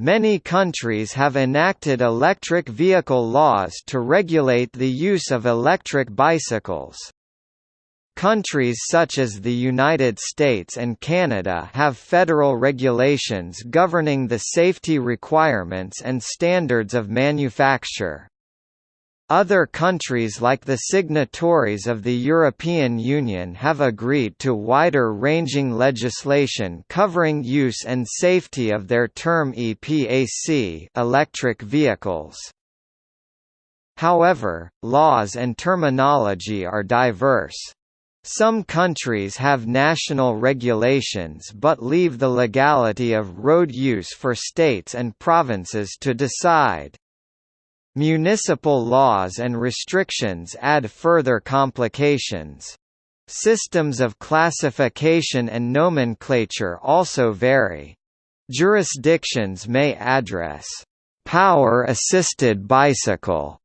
Many countries have enacted electric vehicle laws to regulate the use of electric bicycles. Countries such as the United States and Canada have federal regulations governing the safety requirements and standards of manufacture. Other countries like the signatories of the European Union have agreed to wider-ranging legislation covering use and safety of their term EPAC electric vehicles. However, laws and terminology are diverse. Some countries have national regulations but leave the legality of road use for states and provinces to decide. Municipal laws and restrictions add further complications. Systems of classification and nomenclature also vary. Jurisdictions may address power-assisted bicycle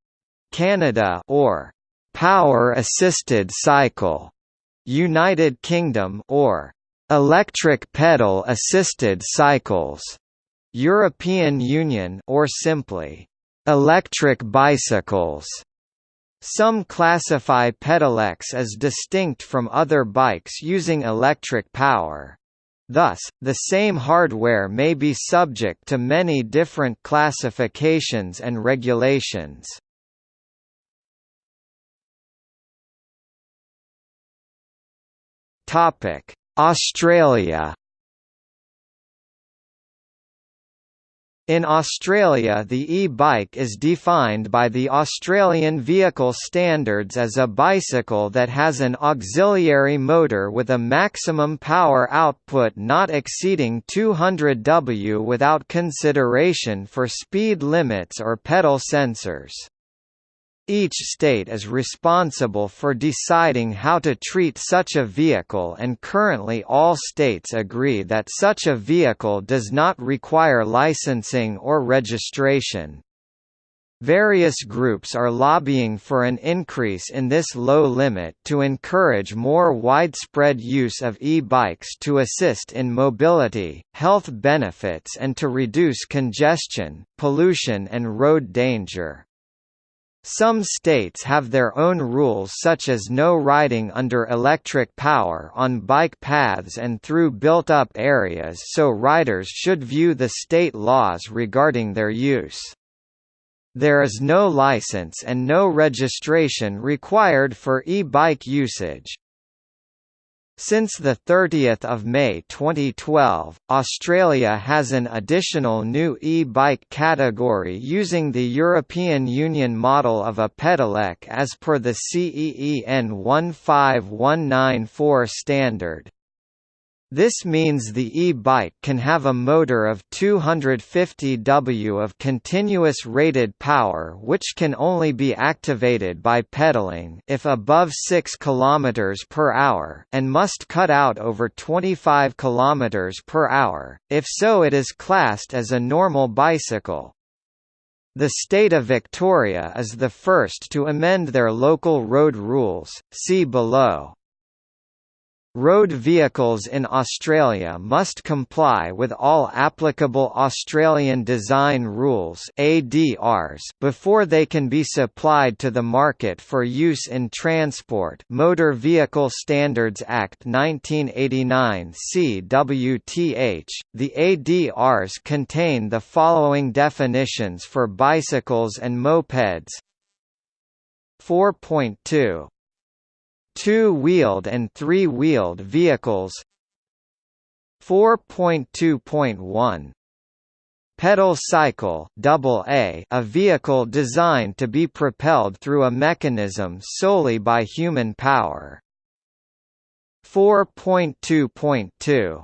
Canada or power-assisted cycle United Kingdom or electric pedal assisted cycles European Union or simply Electric bicycles some classify pedelecs as distinct from other bikes using electric power. Thus, the same hardware may be subject to many different classifications and regulations. Australia In Australia the e-bike is defined by the Australian Vehicle Standards as a bicycle that has an auxiliary motor with a maximum power output not exceeding 200 W without consideration for speed limits or pedal sensors. Each state is responsible for deciding how to treat such a vehicle and currently all states agree that such a vehicle does not require licensing or registration. Various groups are lobbying for an increase in this low limit to encourage more widespread use of e-bikes to assist in mobility, health benefits and to reduce congestion, pollution and road danger. Some states have their own rules such as no riding under electric power on bike paths and through built-up areas so riders should view the state laws regarding their use. There is no license and no registration required for e-bike usage. Since 30 May 2012, Australia has an additional new e-bike category using the European Union model of a pedelec as per the CEEN 15194 standard. This means the e-bike can have a motor of 250 W of continuous rated power which can only be activated by pedaling if above 6 km per hour and must cut out over 25 km per hour, if so it is classed as a normal bicycle. The state of Victoria is the first to amend their local road rules, see below. Road vehicles in Australia must comply with all applicable Australian Design Rules (ADRs) before they can be supplied to the market for use in transport. Motor Vehicle Standards Act 1989 (CWTH). The ADRs contain the following definitions for bicycles and mopeds. 4.2 two-wheeled and three-wheeled vehicles 4.2.1 Pedal cycle double A, a vehicle designed to be propelled through a mechanism solely by human power. 4.2.2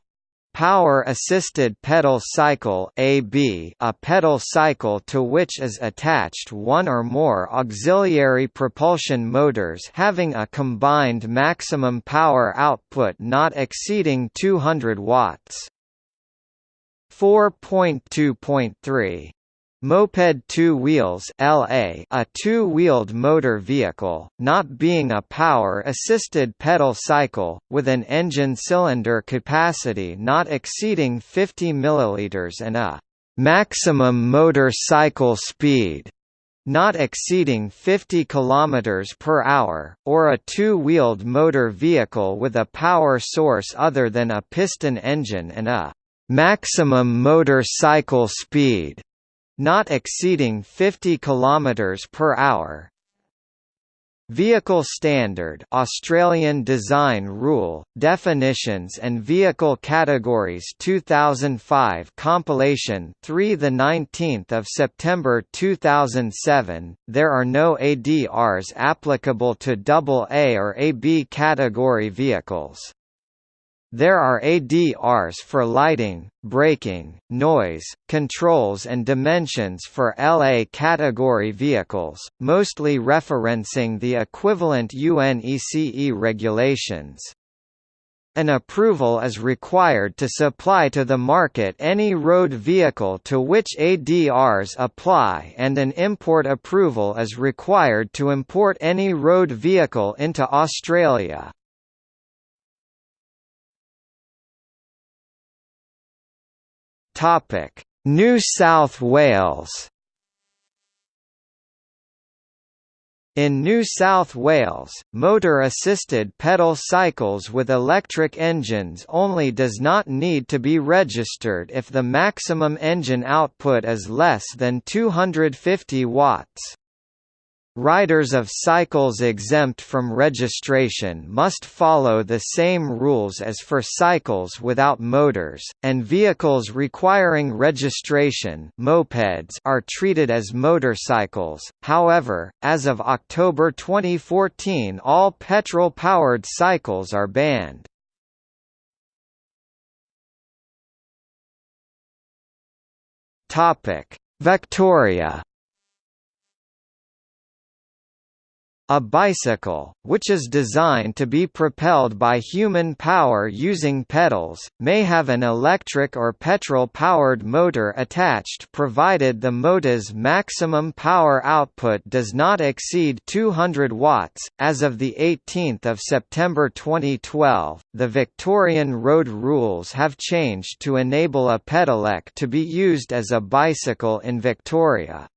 Power-assisted pedal cycle AB a pedal cycle to which is attached one or more auxiliary propulsion motors having a combined maximum power output not exceeding 200 watts. 4.2.3 Moped two wheels LA a two-wheeled motor vehicle, not being a power-assisted pedal cycle, with an engine cylinder capacity not exceeding 50 ml and a maximum motor cycle speed not exceeding 50 km per hour, or a two-wheeled motor vehicle with a power source other than a piston engine and a maximum motor cycle speed not exceeding 50 km per hour, Vehicle Standard Australian Design Rule, Definitions and Vehicle Categories 2005 compilation 3 the 19th of September 2007 There are no ADRs applicable to AA or AB category vehicles there are ADRs for lighting, braking, noise, controls and dimensions for LA category vehicles, mostly referencing the equivalent UNECE regulations. An approval is required to supply to the market any road vehicle to which ADRs apply and an import approval is required to import any road vehicle into Australia. Topic: New South Wales. In New South Wales, motor-assisted pedal cycles with electric engines only does not need to be registered if the maximum engine output is less than 250 watts. Riders of cycles exempt from registration must follow the same rules as for cycles without motors, and vehicles requiring registration mopeds are treated as motorcycles. However, as of October 2014 all petrol-powered cycles are banned. Victoria A bicycle, which is designed to be propelled by human power using pedals, may have an electric or petrol-powered motor attached provided the motor's maximum power output does not exceed 200 watts. As of the 18th of September 2012, the Victorian road rules have changed to enable a pedelec to be used as a bicycle in Victoria.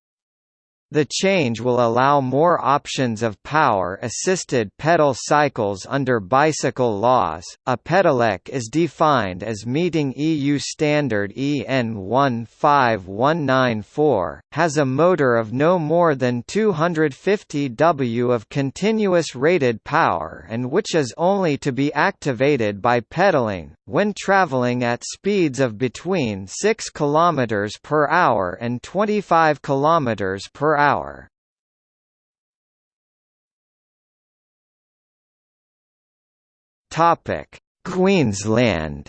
The change will allow more options of power-assisted pedal cycles under bicycle laws. A pedelec is defined as meeting EU standard EN 15194, has a motor of no more than 250 W of continuous rated power and which is only to be activated by pedaling when traveling at speeds of between 6 km per hour and 25 km per hour. Topic: Queensland.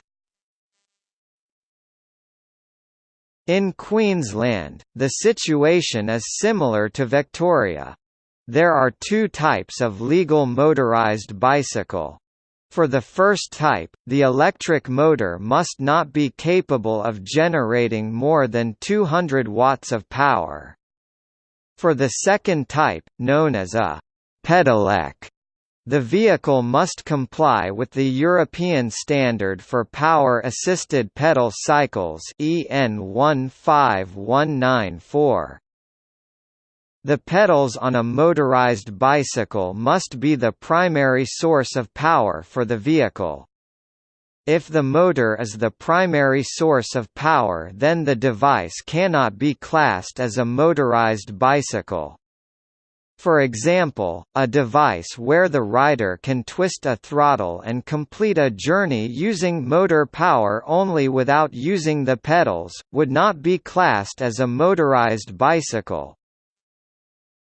In Queensland, the situation is similar to Victoria. There are two types of legal motorised bicycle. For the first type, the electric motor must not be capable of generating more than 200 watts of power. For the second type, known as a pedelec, the vehicle must comply with the European Standard for Power-Assisted Pedal Cycles EN 15194. The pedals on a motorized bicycle must be the primary source of power for the vehicle. If the motor is the primary source of power then the device cannot be classed as a motorized bicycle. For example, a device where the rider can twist a throttle and complete a journey using motor power only without using the pedals, would not be classed as a motorized bicycle.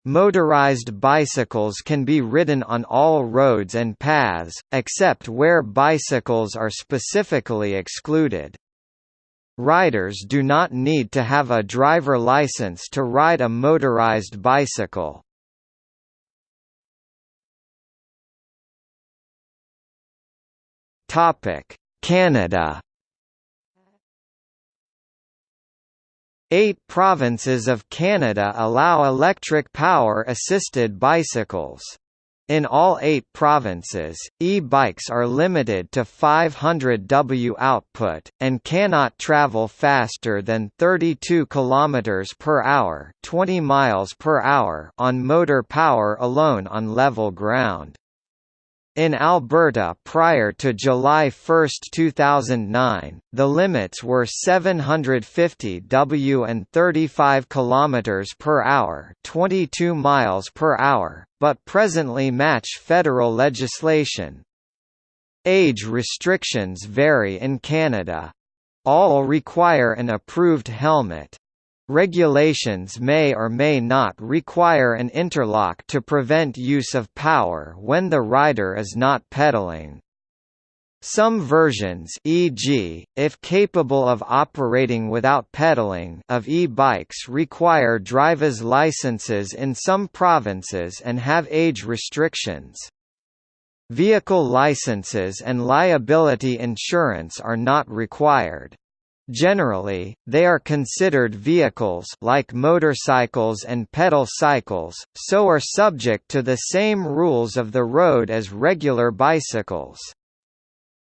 Motorized bicycles can be ridden on all roads and paths, except where bicycles are specifically excluded. Riders do not need to have a driver license to ride a motorized bicycle. Canada Eight provinces of Canada allow electric power-assisted bicycles. In all eight provinces, e-bikes are limited to 500 W output, and cannot travel faster than 32 km per hour, 20 miles per hour on motor power alone on level ground. In Alberta prior to July 1, 2009, the limits were 750 W and 35 km per hour, 22 miles per hour, but presently match federal legislation. Age restrictions vary in Canada. All require an approved helmet. Regulations may or may not require an interlock to prevent use of power when the rider is not pedaling. Some versions e.g., if capable of operating without pedaling of e-bikes require driver's licenses in some provinces and have age restrictions. Vehicle licenses and liability insurance are not required. Generally, they are considered vehicles like motorcycles and pedal cycles, so are subject to the same rules of the road as regular bicycles.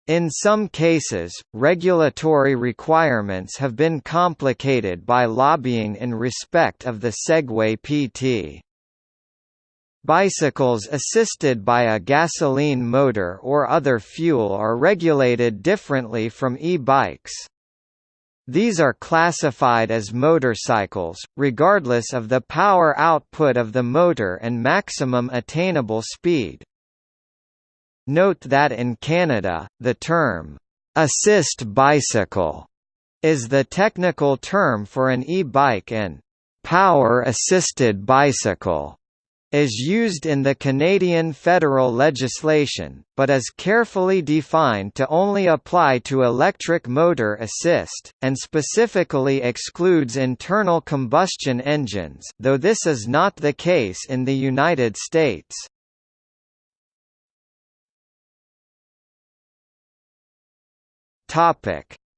In some cases, regulatory requirements have been complicated by lobbying in respect of the Segway PT. Bicycles assisted by a gasoline motor or other fuel are regulated differently from e-bikes. These are classified as motorcycles, regardless of the power output of the motor and maximum attainable speed. Note that in Canada, the term, "'assist bicycle' is the technical term for an e-bike and "'power-assisted bicycle' is used in the Canadian federal legislation, but is carefully defined to only apply to electric motor assist, and specifically excludes internal combustion engines though this is not the case in the United States.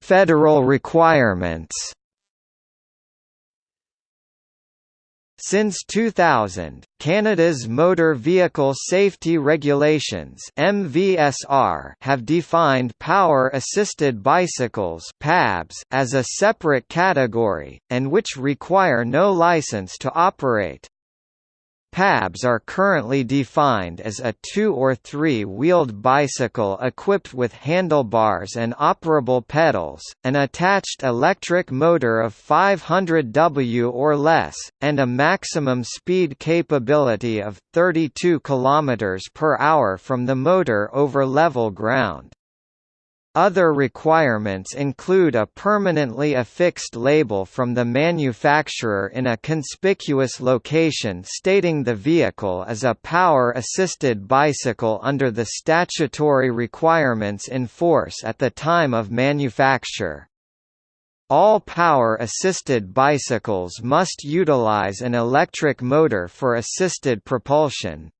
Federal requirements Since 2000, Canada's Motor Vehicle Safety Regulations (MVSR) have defined power-assisted bicycles (PABs) as a separate category and which require no license to operate. PABs are currently defined as a two- or three-wheeled bicycle equipped with handlebars and operable pedals, an attached electric motor of 500 W or less, and a maximum speed capability of 32 km per hour from the motor over level ground. Other requirements include a permanently affixed label from the manufacturer in a conspicuous location stating the vehicle is a power-assisted bicycle under the statutory requirements in force at the time of manufacture. All power-assisted bicycles must utilize an electric motor for assisted propulsion,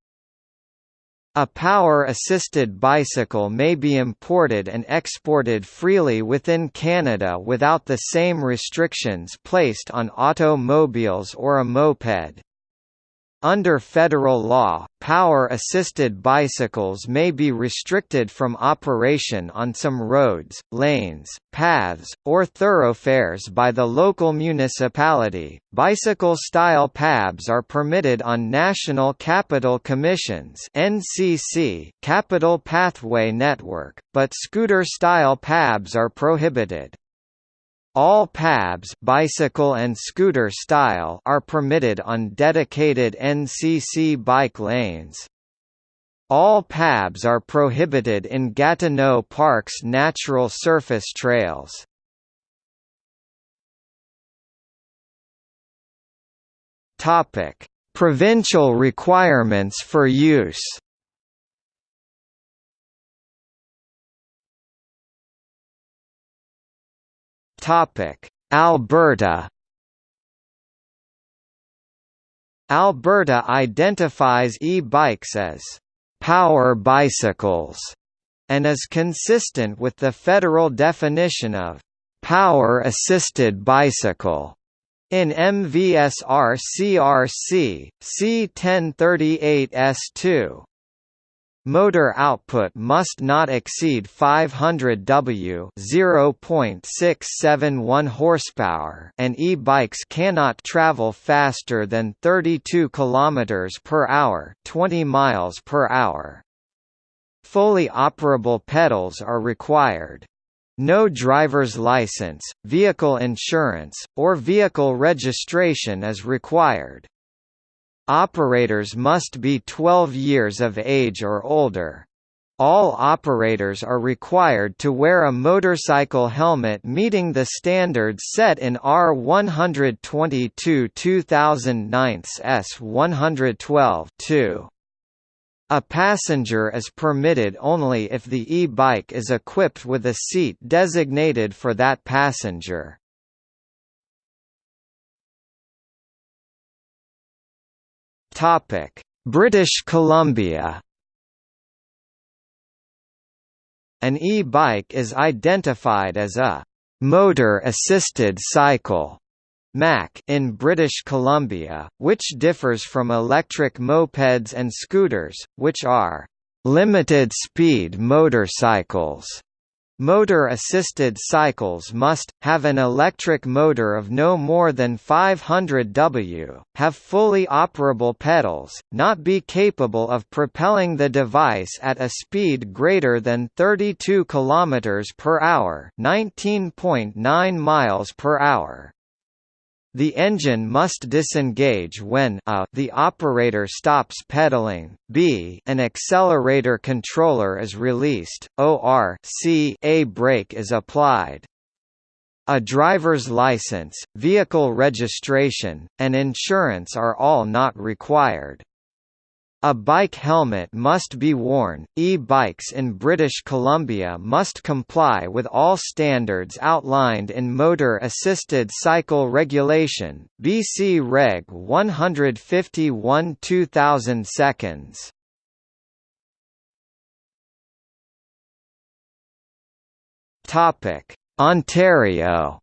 a power-assisted bicycle may be imported and exported freely within Canada without the same restrictions placed on automobiles or a moped. Under federal law, power-assisted bicycles may be restricted from operation on some roads, lanes, paths, or thoroughfares by the local municipality. Bicycle-style PABs are permitted on National Capital Commission's (NCC) Capital Pathway Network, but scooter-style PABs are prohibited. All PABs bicycle and scooter style are permitted on dedicated NCC bike lanes. All PABs are prohibited in Gatineau Park's natural surface trails. Provincial requirements for use. Alberta. Alberta identifies e-bikes as power bicycles and is consistent with the federal definition of power-assisted bicycle in MVSR CRC C1038 S2. Motor output must not exceed 500 W (0.671 horsepower), and e-bikes cannot travel faster than 32 km per hour, 20 miles per hour. Fully operable pedals are required. No driver's license, vehicle insurance, or vehicle registration is required. Operators must be 12 years of age or older. All operators are required to wear a motorcycle helmet meeting the standards set in R 122 2009 S 112 2. A passenger is permitted only if the e-bike is equipped with a seat designated for that passenger. British Columbia. An e-bike is identified as a motor-assisted cycle MAC in British Columbia, which differs from electric mopeds and scooters, which are limited-speed motorcycles. Motor-assisted cycles must, have an electric motor of no more than 500 W, have fully operable pedals, not be capable of propelling the device at a speed greater than 32 km per hour 19.9 miles per hour, the engine must disengage when a, the operator stops pedaling, b an accelerator controller is released, or c a brake is applied. A driver's license, vehicle registration, and insurance are all not required. A bike helmet must be worn. E-bikes in British Columbia must comply with all standards outlined in Motor Assisted Cycle Regulation, BC Reg 151 2000 seconds. Topic: Ontario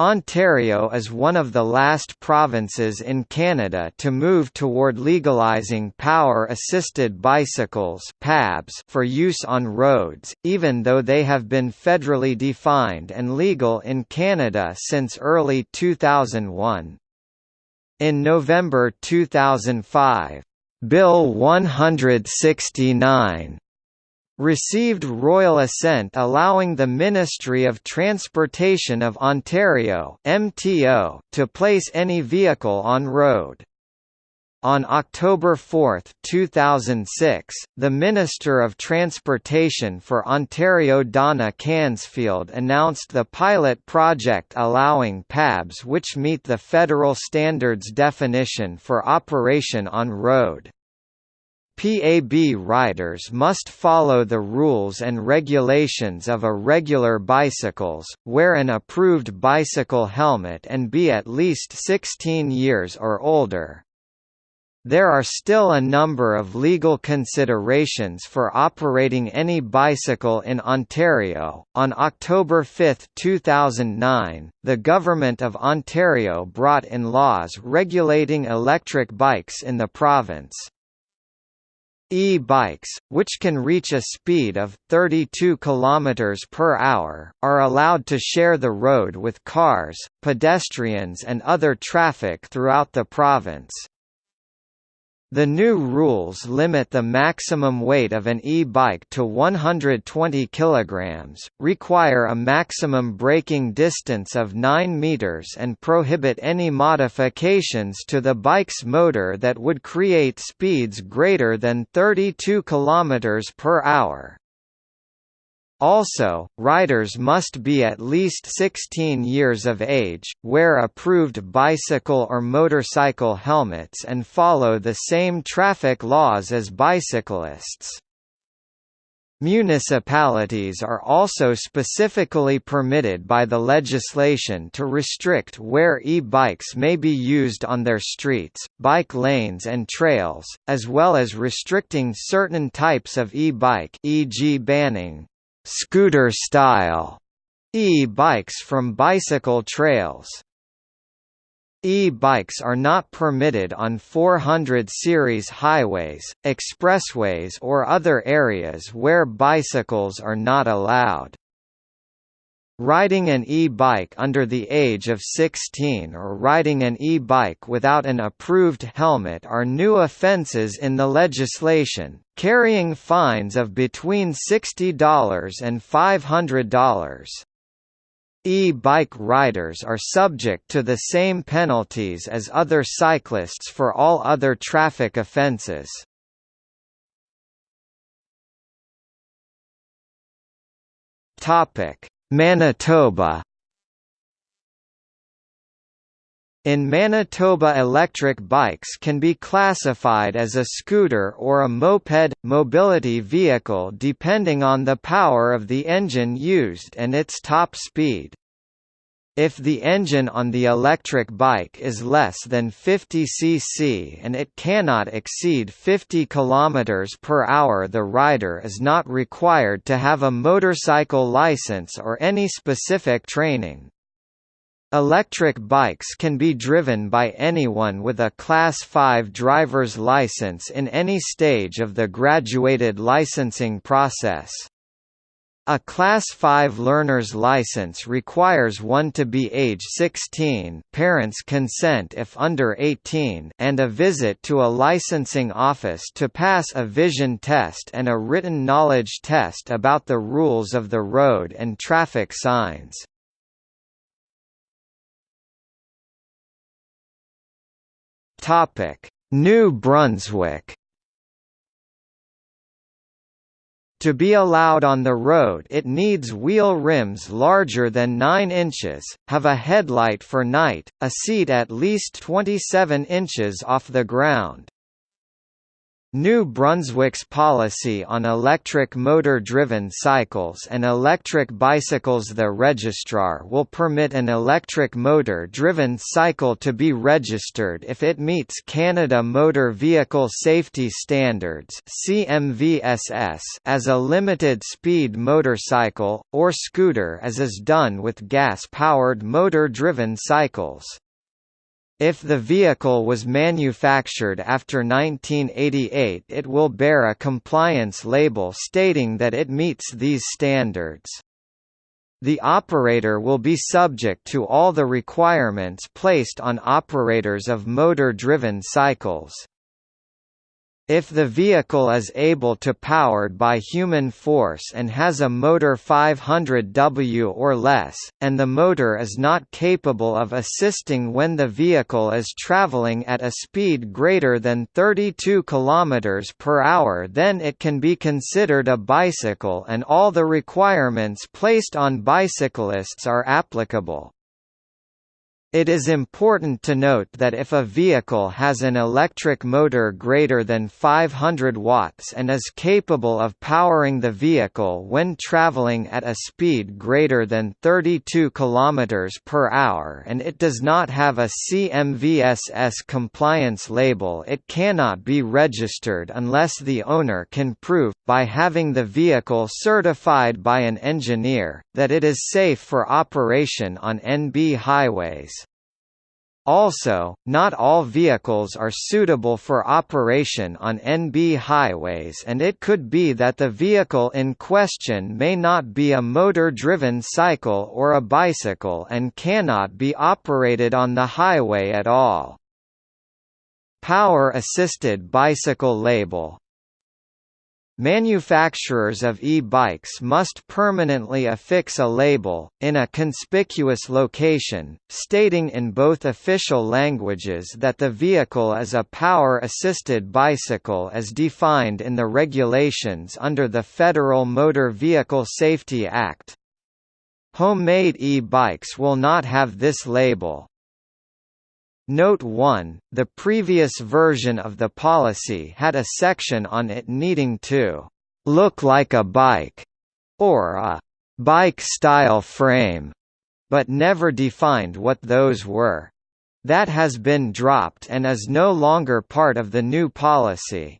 Ontario is one of the last provinces in Canada to move toward legalizing power-assisted bicycles (PABs) for use on roads, even though they have been federally defined and legal in Canada since early 2001. In November 2005, Bill 169 received royal assent allowing the Ministry of Transportation of Ontario MTO to place any vehicle on road. On October 4, 2006, the Minister of Transportation for Ontario Donna Cansfield announced the pilot project allowing PABs which meet the federal standards definition for operation on road. PAB riders must follow the rules and regulations of a regular bicycles, wear an approved bicycle helmet and be at least 16 years or older. There are still a number of legal considerations for operating any bicycle in Ontario. On October 5, 2009, the Government of Ontario brought in laws regulating electric bikes in the province. E-bikes, which can reach a speed of 32 km per hour, are allowed to share the road with cars, pedestrians and other traffic throughout the province. The new rules limit the maximum weight of an e-bike to 120 kg, require a maximum braking distance of 9 meters and prohibit any modifications to the bike's motor that would create speeds greater than 32 km per hour. Also, riders must be at least 16 years of age, wear approved bicycle or motorcycle helmets and follow the same traffic laws as bicyclists. Municipalities are also specifically permitted by the legislation to restrict where e-bikes may be used on their streets, bike lanes and trails, as well as restricting certain types of e-bike e.g. banning scooter-style e-bikes from bicycle trails. E-bikes are not permitted on 400 series highways, expressways or other areas where bicycles are not allowed. Riding an e-bike under the age of 16 or riding an e-bike without an approved helmet are new offenses in the legislation, carrying fines of between $60 and $500. E-bike riders are subject to the same penalties as other cyclists for all other traffic offences. Manitoba In Manitoba electric bikes can be classified as a scooter or a moped, mobility vehicle depending on the power of the engine used and its top speed. If the engine on the electric bike is less than 50 cc and it cannot exceed 50 km per hour the rider is not required to have a motorcycle license or any specific training. Electric bikes can be driven by anyone with a Class 5 driver's license in any stage of the graduated licensing process. A Class 5 learner's license requires one to be age 16 parents' consent if under 18 and a visit to a licensing office to pass a vision test and a written knowledge test about the rules of the road and traffic signs. New Brunswick To be allowed on the road it needs wheel rims larger than 9 inches, have a headlight for night, a seat at least 27 inches off the ground, New Brunswick's policy on electric motor-driven cycles and electric bicycles The registrar will permit an electric motor-driven cycle to be registered if it meets Canada Motor Vehicle Safety Standards as a limited-speed motorcycle, or scooter as is done with gas-powered motor-driven cycles. If the vehicle was manufactured after 1988 it will bear a compliance label stating that it meets these standards. The operator will be subject to all the requirements placed on operators of motor-driven cycles. If the vehicle is able to powered by human force and has a motor 500W or less, and the motor is not capable of assisting when the vehicle is traveling at a speed greater than 32 km per hour then it can be considered a bicycle and all the requirements placed on bicyclists are applicable. It is important to note that if a vehicle has an electric motor greater than 500 watts and is capable of powering the vehicle when traveling at a speed greater than 32 km per hour and it does not have a CMVSS compliance label it cannot be registered unless the owner can prove, by having the vehicle certified by an engineer, that it is safe for operation on NB highways. Also, not all vehicles are suitable for operation on NB highways and it could be that the vehicle in question may not be a motor-driven cycle or a bicycle and cannot be operated on the highway at all. Power-assisted bicycle label Manufacturers of e-bikes must permanently affix a label, in a conspicuous location, stating in both official languages that the vehicle is a power-assisted bicycle as defined in the regulations under the Federal Motor Vehicle Safety Act. Homemade e-bikes will not have this label. Note 1, the previous version of the policy had a section on it needing to «look like a bike» or a «bike-style frame», but never defined what those were. That has been dropped and is no longer part of the new policy.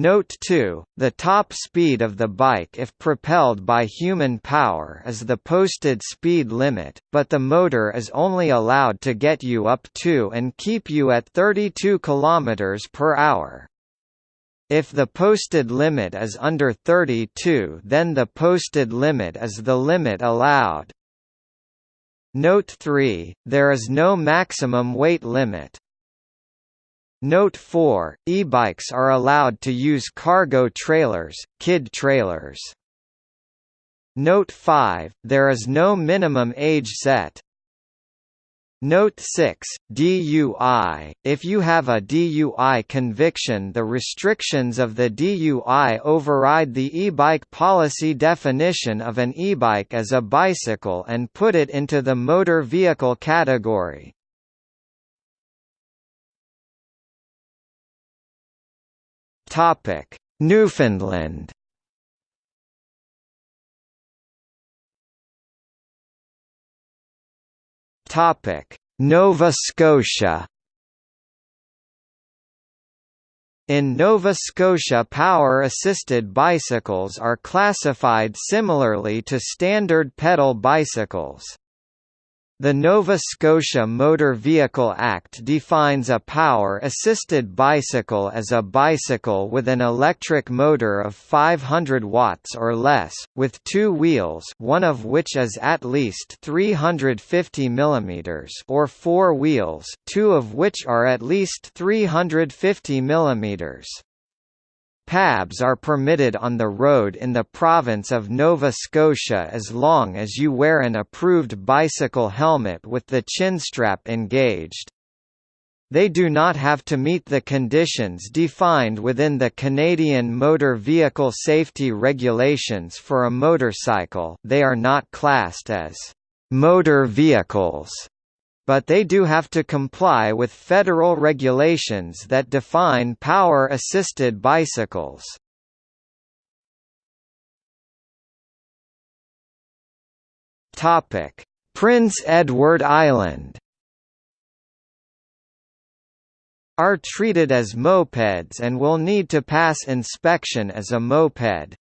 Note 2, the top speed of the bike if propelled by human power is the posted speed limit, but the motor is only allowed to get you up to and keep you at 32 km per hour. If the posted limit is under 32 then the posted limit is the limit allowed. Note 3, there is no maximum weight limit. Note 4, e-bikes are allowed to use cargo trailers, kid trailers. Note 5, there is no minimum age set. Note 6, DUI, if you have a DUI conviction the restrictions of the DUI override the e-bike policy definition of an e-bike as a bicycle and put it into the motor vehicle category. Topic: Newfoundland. Topic: Nova Scotia. In Nova Scotia power-assisted bicycles are classified similarly to standard pedal bicycles. The Nova Scotia Motor Vehicle Act defines a power-assisted bicycle as a bicycle with an electric motor of 500 watts or less, with two wheels one of which is at least 350 mm or four wheels two of which are at least 350 mm. PABs are permitted on the road in the province of Nova Scotia as long as you wear an approved bicycle helmet with the chinstrap engaged. They do not have to meet the conditions defined within the Canadian Motor Vehicle Safety Regulations for a motorcycle they are not classed as «motor vehicles» but they do have to comply with federal regulations that define power-assisted bicycles. Prince Edward Island are treated as mopeds and will need to pass inspection as a moped.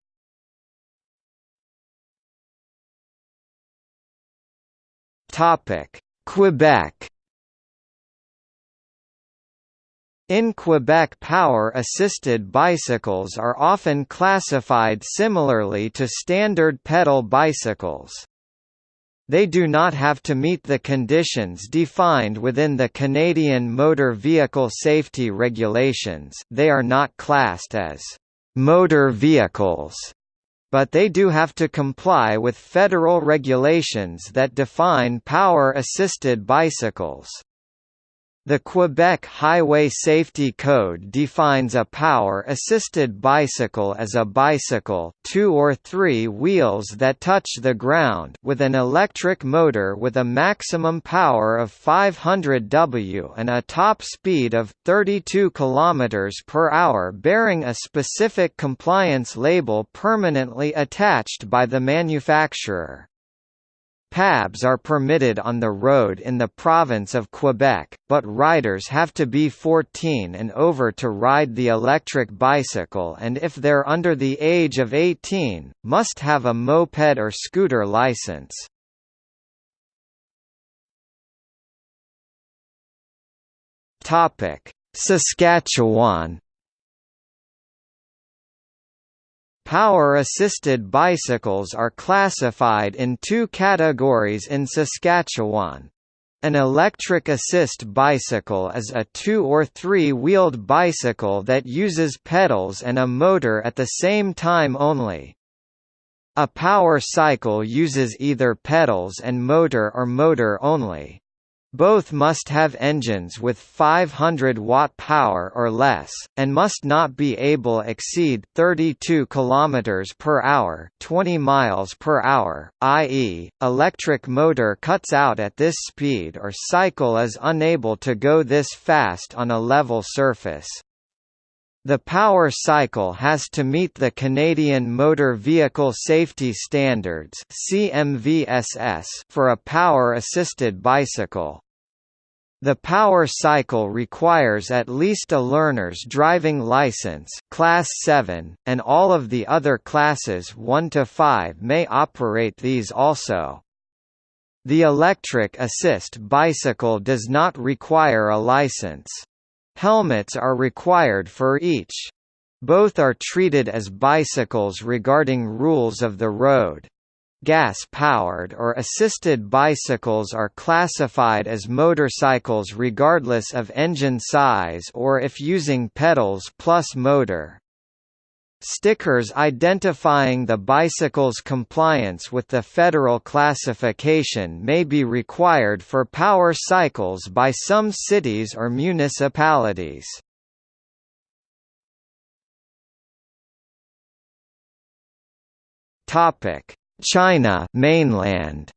Topic: Quebec. In Quebec power-assisted bicycles are often classified similarly to standard pedal bicycles. They do not have to meet the conditions defined within the Canadian Motor Vehicle Safety Regulations. They are not classed as «motor vehicles» but they do have to comply with federal regulations that define power-assisted bicycles. The Quebec Highway Safety Code defines a power-assisted bicycle as a bicycle two or three wheels that touch the ground with an electric motor with a maximum power of 500 W and a top speed of 32 km per hour bearing a specific compliance label permanently attached by the manufacturer. PABs are permitted on the road in the province of Quebec, but riders have to be 14 and over to ride the electric bicycle and if they're under the age of 18, must have a moped or scooter license. Saskatchewan Power-assisted bicycles are classified in two categories in Saskatchewan. An electric assist bicycle is a two- or three-wheeled bicycle that uses pedals and a motor at the same time only. A power cycle uses either pedals and motor or motor only. Both must have engines with 500 watt power or less, and must not be able exceed 32 km per hour, 20 miles per hour, i.e., electric motor cuts out at this speed or cycle is unable to go this fast on a level surface. The power cycle has to meet the Canadian Motor Vehicle Safety Standards for a power-assisted bicycle. The power cycle requires at least a learner's driving license class 7, and all of the other classes 1 to 5 may operate these also. The electric assist bicycle does not require a license. Helmets are required for each. Both are treated as bicycles regarding rules of the road. Gas-powered or assisted bicycles are classified as motorcycles regardless of engine size or if using pedals plus motor. Stickers identifying the bicycle's compliance with the federal classification may be required for power cycles by some cities or municipalities. China mainland.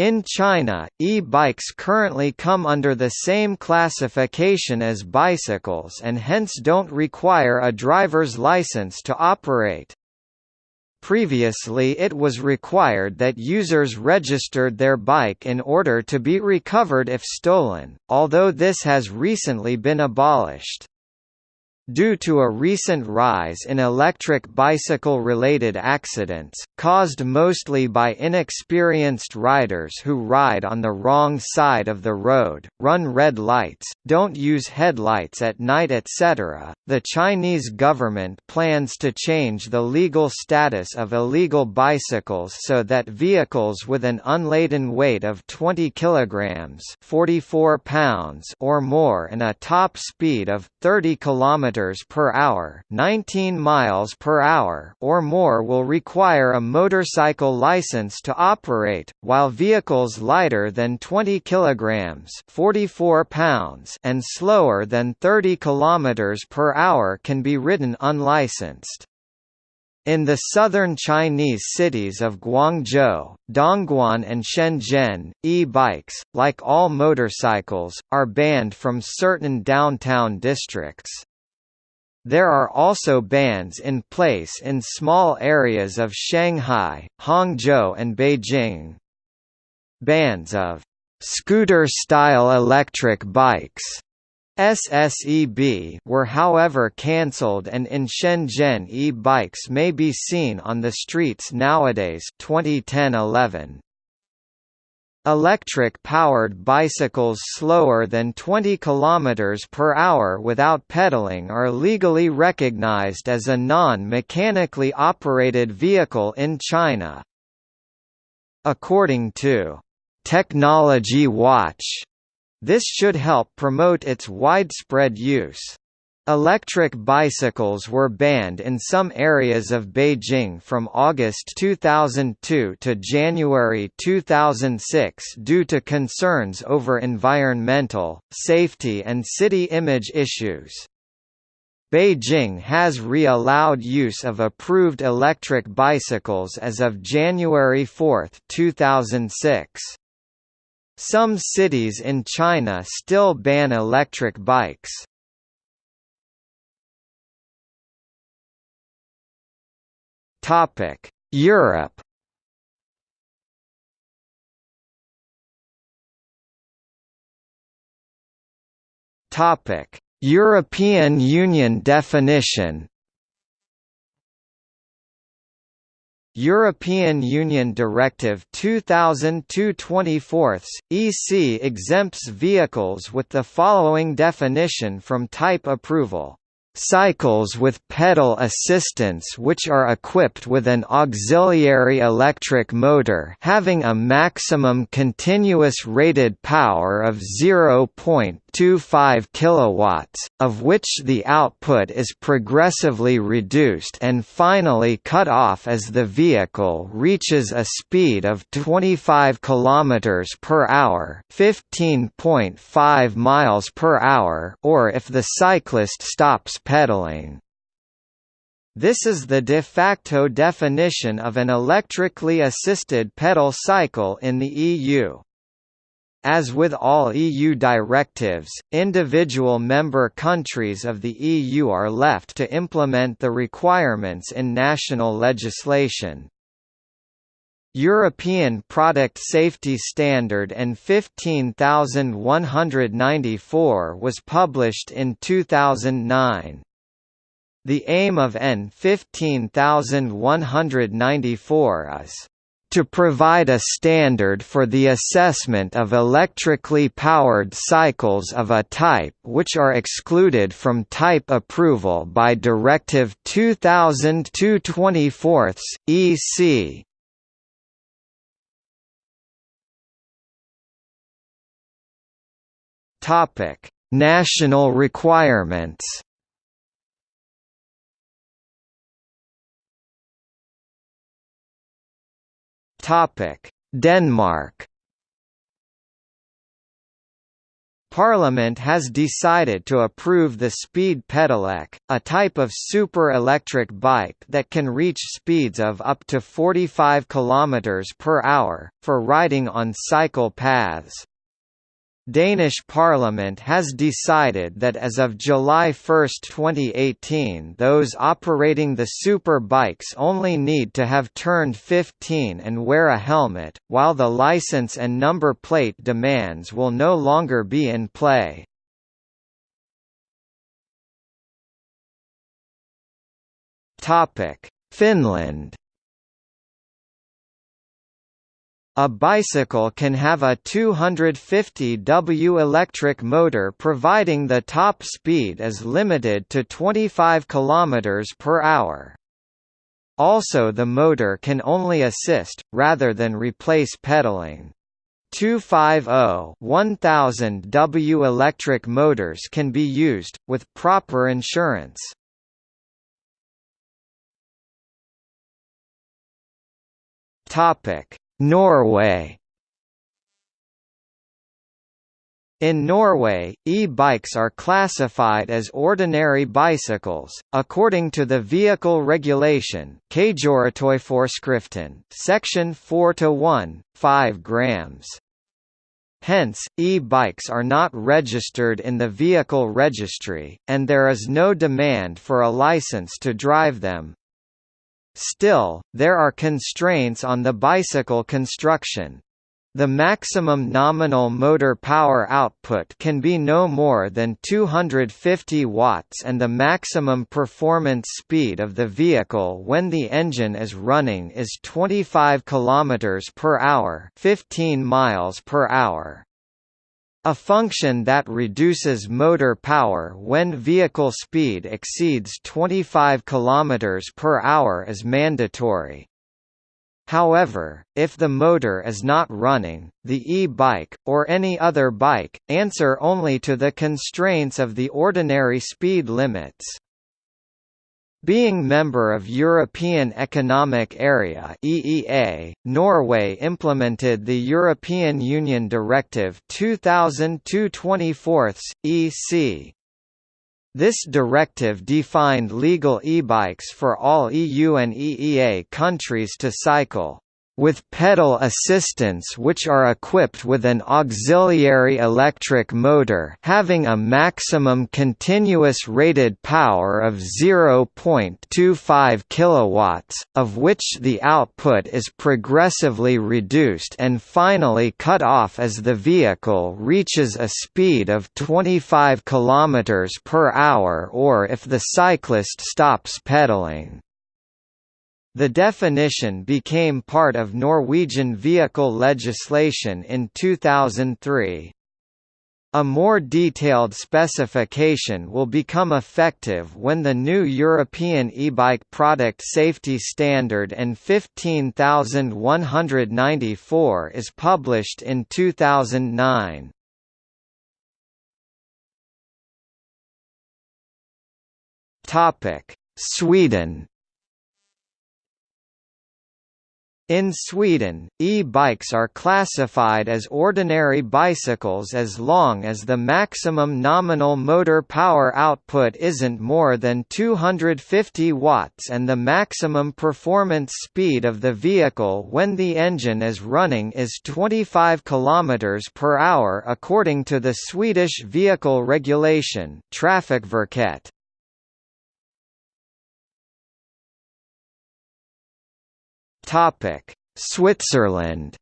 In China, e-bikes currently come under the same classification as bicycles and hence don't require a driver's license to operate. Previously it was required that users registered their bike in order to be recovered if stolen, although this has recently been abolished. Due to a recent rise in electric bicycle-related accidents, caused mostly by inexperienced riders who ride on the wrong side of the road, run red lights, don't use headlights at night etc., the Chinese government plans to change the legal status of illegal bicycles so that vehicles with an unladen weight of 20 kilograms (44 pounds) or more and a top speed of 30 kilometers per hour, 19 miles per hour or more will require a motorcycle license to operate, while vehicles lighter than 20 kilograms, 44 pounds and slower than 30 kilometers per hour can be ridden unlicensed. In the southern Chinese cities of Guangzhou, Dongguan and Shenzhen, e-bikes, like all motorcycles, are banned from certain downtown districts. There are also bans in place in small areas of Shanghai, Hangzhou and Beijing. Bans of scooter-style electric bikes SSEB were however cancelled and in Shenzhen e-bikes may be seen on the streets nowadays 2010-11. Electric-powered bicycles slower than 20 km per hour without pedaling are legally recognized as a non-mechanically operated vehicle in China. According to Technology Watch, this should help promote its widespread use. Electric bicycles were banned in some areas of Beijing from August 2002 to January 2006 due to concerns over environmental, safety and city image issues. Beijing has re-allowed use of approved electric bicycles as of January 4, 2006. Some cities in China still ban electric bikes. Topic: Europe. Topic: European Union definition. European Union Directive 2002-24 EC exempts vehicles with the following definition from type approval Cycles with pedal assistance which are equipped with an auxiliary electric motor having a maximum continuous rated power of 0.25 kilowatts, of which the output is progressively reduced and finally cut off as the vehicle reaches a speed of 25 km per hour, 15.5 miles per hour, or if the cyclist stops pedaling. This is the de facto definition of an electrically assisted pedal cycle in the EU. As with all EU directives, individual member countries of the EU are left to implement the requirements in national legislation. European Product Safety Standard EN 15194 was published in 2009. The aim of EN 15194 is to provide a standard for the assessment of electrically powered cycles of a type which are excluded from type approval by Directive 2000-24 EC. Topic: National requirements. Topic: Denmark. Parliament has decided to approve the Speed Pedelec, a type of super-electric bike that can reach speeds of up to 45 km per hour, for riding on cycle paths. Danish Parliament has decided that as of July 1, 2018 those operating the super bikes only need to have turned 15 and wear a helmet, while the license and number plate demands will no longer be in play. Finland A bicycle can have a 250 W electric motor providing the top speed is limited to 25 km per hour. Also the motor can only assist, rather than replace pedaling. 250-1000 W electric motors can be used, with proper insurance. Topic Norway In Norway, e-bikes are classified as ordinary bicycles, according to the Vehicle Regulation Section 4 to 1, 5 grams. Hence, e-bikes are not registered in the vehicle registry, and there is no demand for a license to drive them. Still, there are constraints on the bicycle construction. The maximum nominal motor power output can be no more than 250 watts and the maximum performance speed of the vehicle when the engine is running is 25 km per hour, 15 miles per hour. A function that reduces motor power when vehicle speed exceeds 25 km per hour is mandatory. However, if the motor is not running, the e-bike, or any other bike, answer only to the constraints of the ordinary speed limits. Being member of European Economic Area (EEA), Norway implemented the European Union Directive 2000/24 EC. This directive defined legal e-bikes for all EU and EEA countries to cycle with pedal assistance which are equipped with an auxiliary electric motor having a maximum continuous rated power of 0.25 kilowatts, of which the output is progressively reduced and finally cut off as the vehicle reaches a speed of 25 km per hour or if the cyclist stops pedaling. The definition became part of Norwegian vehicle legislation in 2003. A more detailed specification will become effective when the new European e-bike product safety standard EN 15194 is published in 2009. Sweden In Sweden, e-bikes are classified as ordinary bicycles as long as the maximum nominal motor power output isn't more than 250 watts and the maximum performance speed of the vehicle when the engine is running is 25 km per hour according to the Swedish vehicle regulation Trafikverket. Topic: Switzerland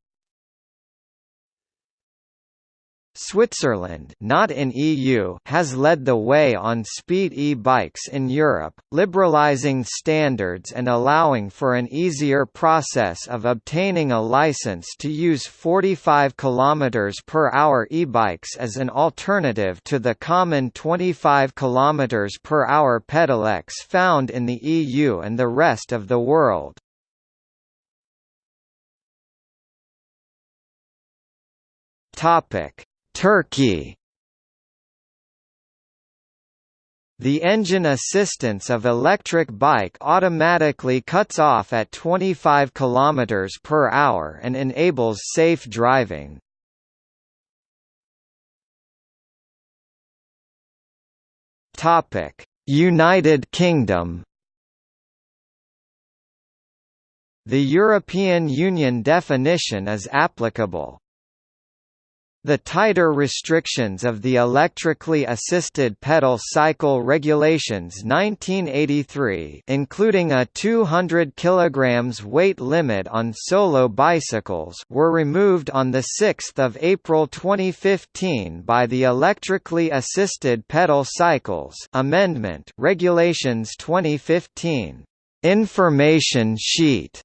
Switzerland not in EU has led the way on speed e-bikes in Europe, liberalizing standards and allowing for an easier process of obtaining a license to use 45 km per hour e-bikes as an alternative to the common 25 km per hour pedelecs found in the EU and the rest of the world. Turkey The engine assistance of electric bike automatically cuts off at 25 km per hour and enables safe driving. United Kingdom The European Union definition is applicable. The tighter restrictions of the Electrically Assisted Pedal Cycle Regulations 1983 including a 200 kg weight limit on solo bicycles were removed on 6 April 2015 by the Electrically Assisted Pedal Cycles Amendment Regulations 2015. Information sheet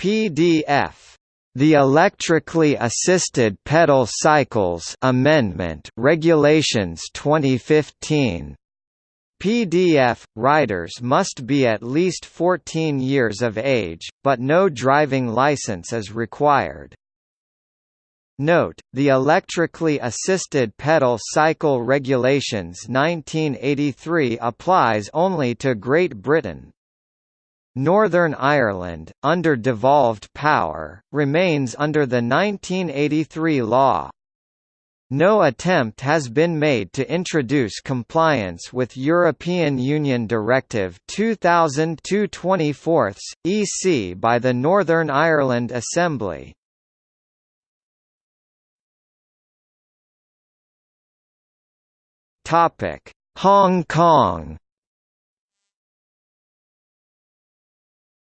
PDF the Electrically Assisted Pedal Cycles Amendment Regulations 2015 PDF riders must be at least 14 years of age, but no driving license is required. Note, the Electrically Assisted Pedal Cycle Regulations 1983 applies only to Great Britain, Northern Ireland, under devolved power, remains under the 1983 law. No attempt has been made to introduce compliance with European Union Directive 2002-24 EC by the Northern Ireland Assembly. Hong Kong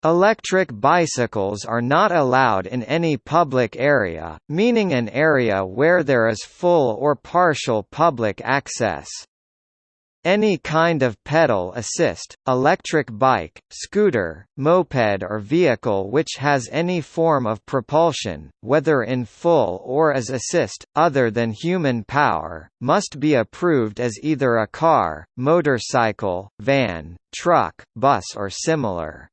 Electric bicycles are not allowed in any public area, meaning an area where there is full or partial public access. Any kind of pedal assist, electric bike, scooter, moped or vehicle which has any form of propulsion, whether in full or as assist, other than human power, must be approved as either a car, motorcycle, van, truck, bus or similar.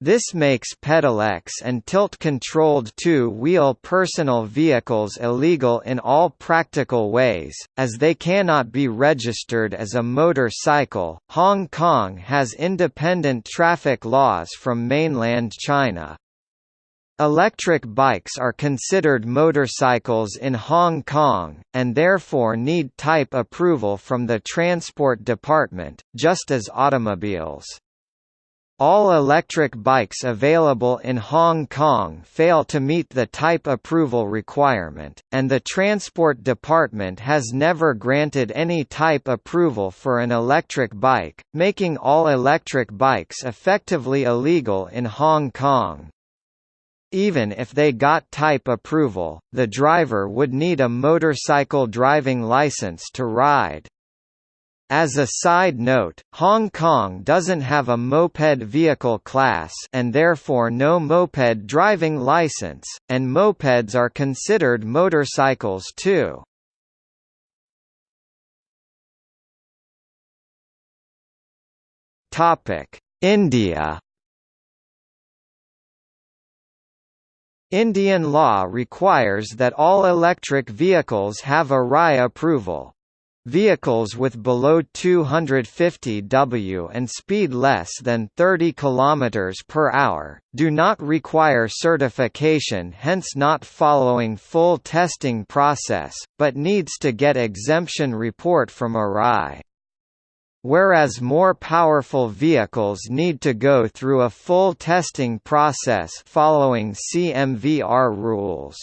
This makes pedelecs and tilt-controlled two-wheel personal vehicles illegal in all practical ways, as they cannot be registered as a motorcycle. Hong Kong has independent traffic laws from mainland China. Electric bikes are considered motorcycles in Hong Kong, and therefore need type approval from the Transport Department, just as automobiles. All electric bikes available in Hong Kong fail to meet the type approval requirement, and the Transport Department has never granted any type approval for an electric bike, making all electric bikes effectively illegal in Hong Kong. Even if they got type approval, the driver would need a motorcycle driving license to ride. As a side note, Hong Kong doesn't have a moped vehicle class and therefore no moped driving license, and mopeds are considered motorcycles too. India Indian law requires that all electric vehicles have a RAI approval, Vehicles with below 250 W and speed less than 30 km per hour, do not require certification hence not following full testing process, but needs to get exemption report from ARAI. Whereas more powerful vehicles need to go through a full testing process following CMVR rules.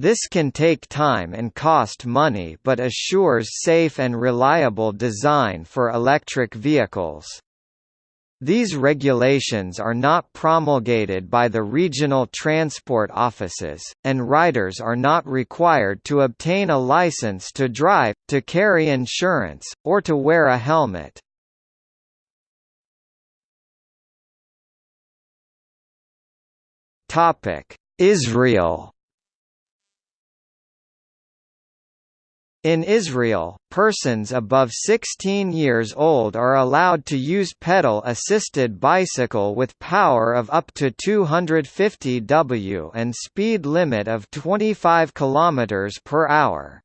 This can take time and cost money but assures safe and reliable design for electric vehicles. These regulations are not promulgated by the regional transport offices, and riders are not required to obtain a license to drive, to carry insurance, or to wear a helmet. Israel In Israel, persons above 16 years old are allowed to use pedal-assisted bicycle with power of up to 250 W and speed limit of 25 km per hour.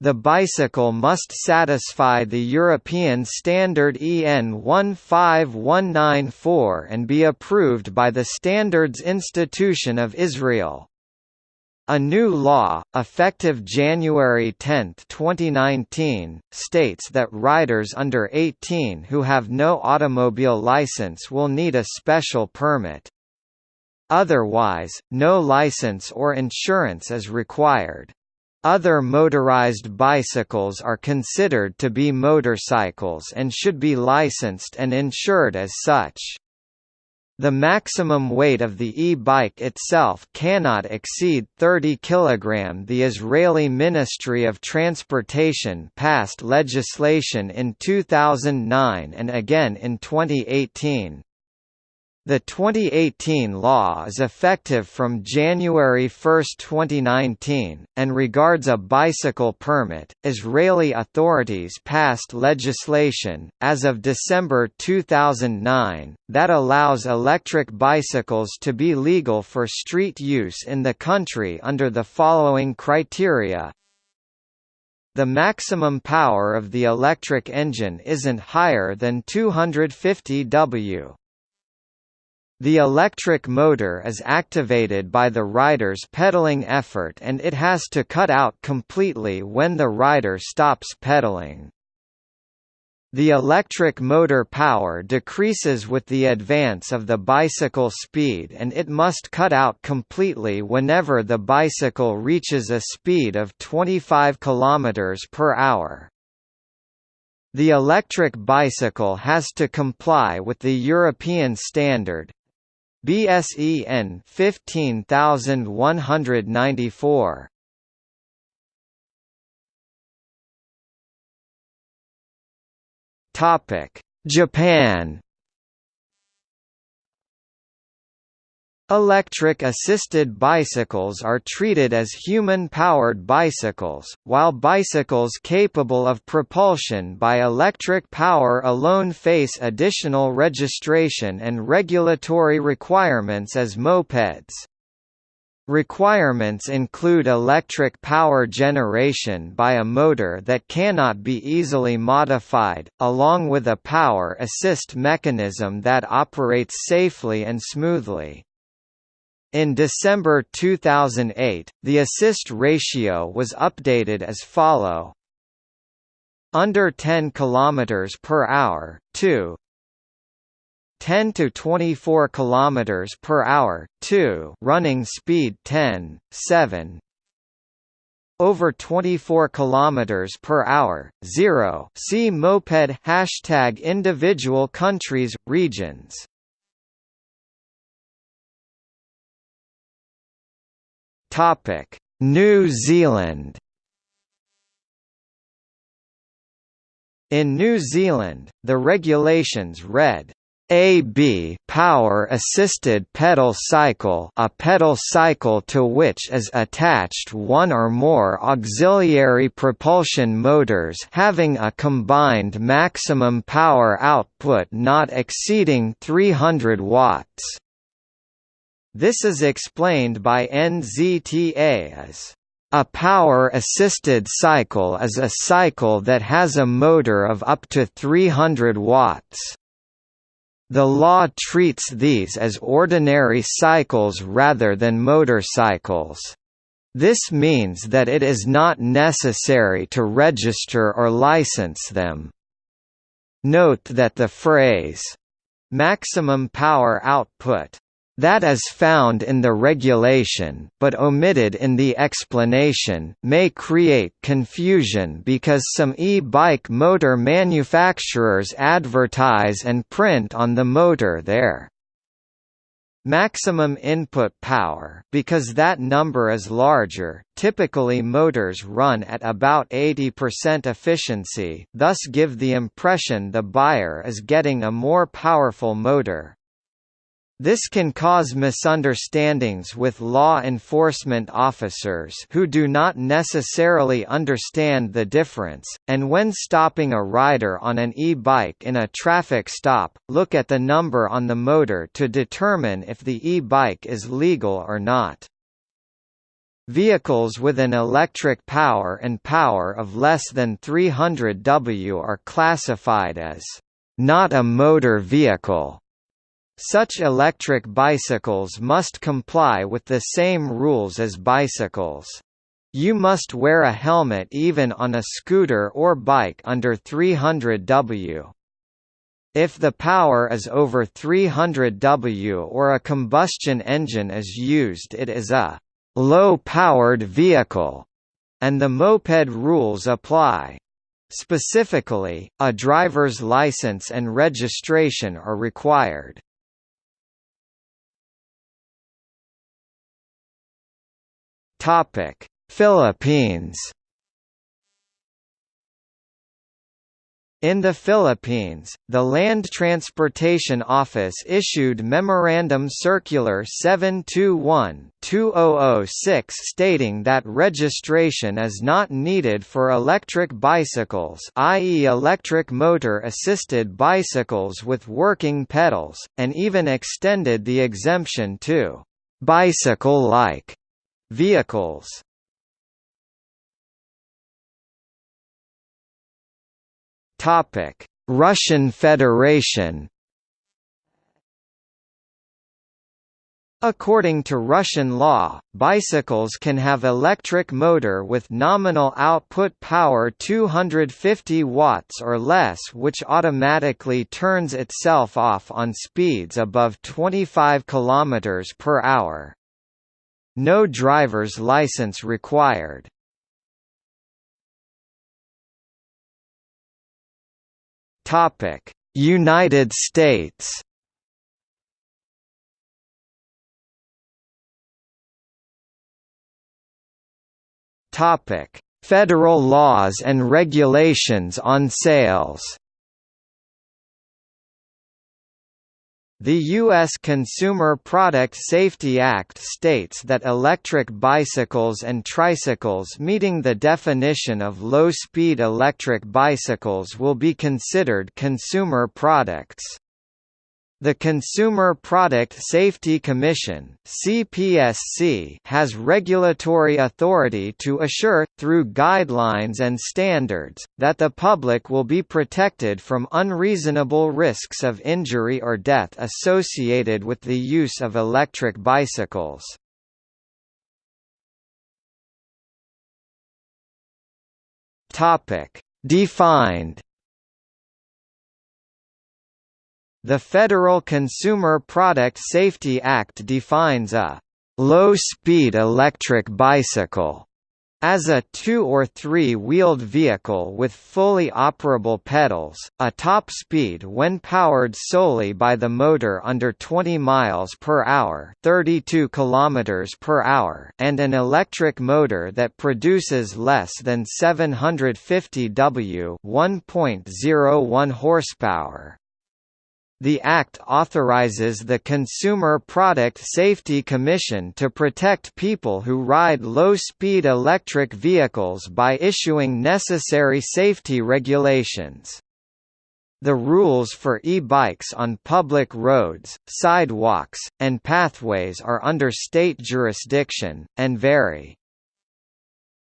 The bicycle must satisfy the European standard EN 15194 and be approved by the Standards Institution of Israel. A new law, effective January 10, 2019, states that riders under 18 who have no automobile license will need a special permit. Otherwise, no license or insurance is required. Other motorized bicycles are considered to be motorcycles and should be licensed and insured as such. The maximum weight of the e-bike itself cannot exceed 30 kg. The Israeli Ministry of Transportation passed legislation in 2009 and again in 2018. The 2018 law is effective from January 1, 2019, and regards a bicycle permit. Israeli authorities passed legislation, as of December 2009, that allows electric bicycles to be legal for street use in the country under the following criteria the maximum power of the electric engine isn't higher than 250 W. The electric motor is activated by the rider's pedaling effort and it has to cut out completely when the rider stops pedaling. The electric motor power decreases with the advance of the bicycle speed and it must cut out completely whenever the bicycle reaches a speed of 25 km per hour. The electric bicycle has to comply with the European standard, BSEN 15194 Topic Japan Electric-assisted bicycles are treated as human-powered bicycles, while bicycles capable of propulsion by electric power alone face additional registration and regulatory requirements as mopeds. Requirements include electric power generation by a motor that cannot be easily modified, along with a power assist mechanism that operates safely and smoothly. In December 2008, the assist ratio was updated as follow: under 10 km per hour, 2 10 to 24 km per hour, 2 running speed 10, 7 over 24 km per hour, 0 see moped hashtag individual countries, regions Topic: New Zealand. In New Zealand, the regulations read AB power assisted pedal cycle a pedal cycle to which is attached one or more auxiliary propulsion motors having a combined maximum power output not exceeding 300 watts. This is explained by NZTA as a power-assisted cycle is a cycle that has a motor of up to 300 watts. The law treats these as ordinary cycles rather than motorcycles. This means that it is not necessary to register or license them. Note that the phrase, "'maximum power output' that as found in the regulation but omitted in the explanation, may create confusion because some e-bike motor manufacturers advertise and print on the motor their maximum input power because that number is larger, typically motors run at about 80% efficiency thus give the impression the buyer is getting a more powerful motor. This can cause misunderstandings with law enforcement officers who do not necessarily understand the difference, and when stopping a rider on an e-bike in a traffic stop, look at the number on the motor to determine if the e-bike is legal or not. Vehicles with an electric power and power of less than 300 W are classified as not a motor vehicle such electric bicycles must comply with the same rules as bicycles. You must wear a helmet even on a scooter or bike under 300 W. If the power is over 300 W or a combustion engine is used it is a low-powered vehicle, and the moped rules apply. Specifically, a driver's license and registration are required. Topic: Philippines. In the Philippines, the Land Transportation Office issued Memorandum Circular 721-2006 stating that registration is not needed for electric bicycles i.e. electric motor-assisted bicycles with working pedals, and even extended the exemption to «bicycle-like» Vehicles. Topic: Russian Federation. According to Russian law, bicycles can have electric motor with nominal output power 250 watts or less which automatically turns itself off on speeds above 25 km per hour. No driver's license required. Topic: United States. Topic: Federal laws and regulations on sales. The U.S. Consumer Product Safety Act states that electric bicycles and tricycles meeting the definition of low-speed electric bicycles will be considered consumer products. The Consumer Product Safety Commission (CPSC) has regulatory authority to assure through guidelines and standards that the public will be protected from unreasonable risks of injury or death associated with the use of electric bicycles. Topic: Defined The Federal Consumer Product Safety Act defines a low-speed electric bicycle as a two- or three-wheeled vehicle with fully operable pedals, a top speed when powered solely by the motor under 20 miles per hour, 32 kilometers per hour, and an electric motor that produces less than 750 W, 1.01 horsepower. The Act authorizes the Consumer Product Safety Commission to protect people who ride low-speed electric vehicles by issuing necessary safety regulations. The rules for e-bikes on public roads, sidewalks, and pathways are under state jurisdiction, and vary.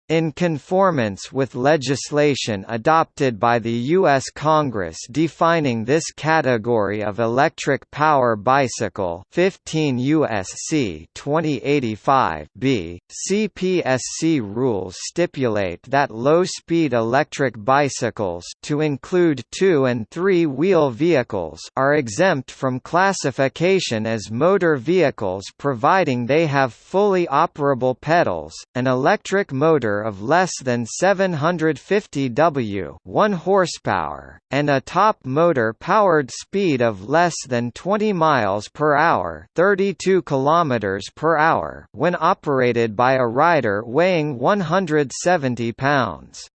In conformance with legislation adopted by the U.S. Congress defining this category of electric power bicycle 15 U.S.C. 2085 b, CPSC rules stipulate that low-speed electric bicycles to include two- and three-wheel vehicles are exempt from classification as motor vehicles providing they have fully operable pedals, an electric motor of less than 750 W 1 horsepower, and a top motor-powered speed of less than 20 miles per hour 32 kilometers per hour when operated by a rider weighing 170 pounds.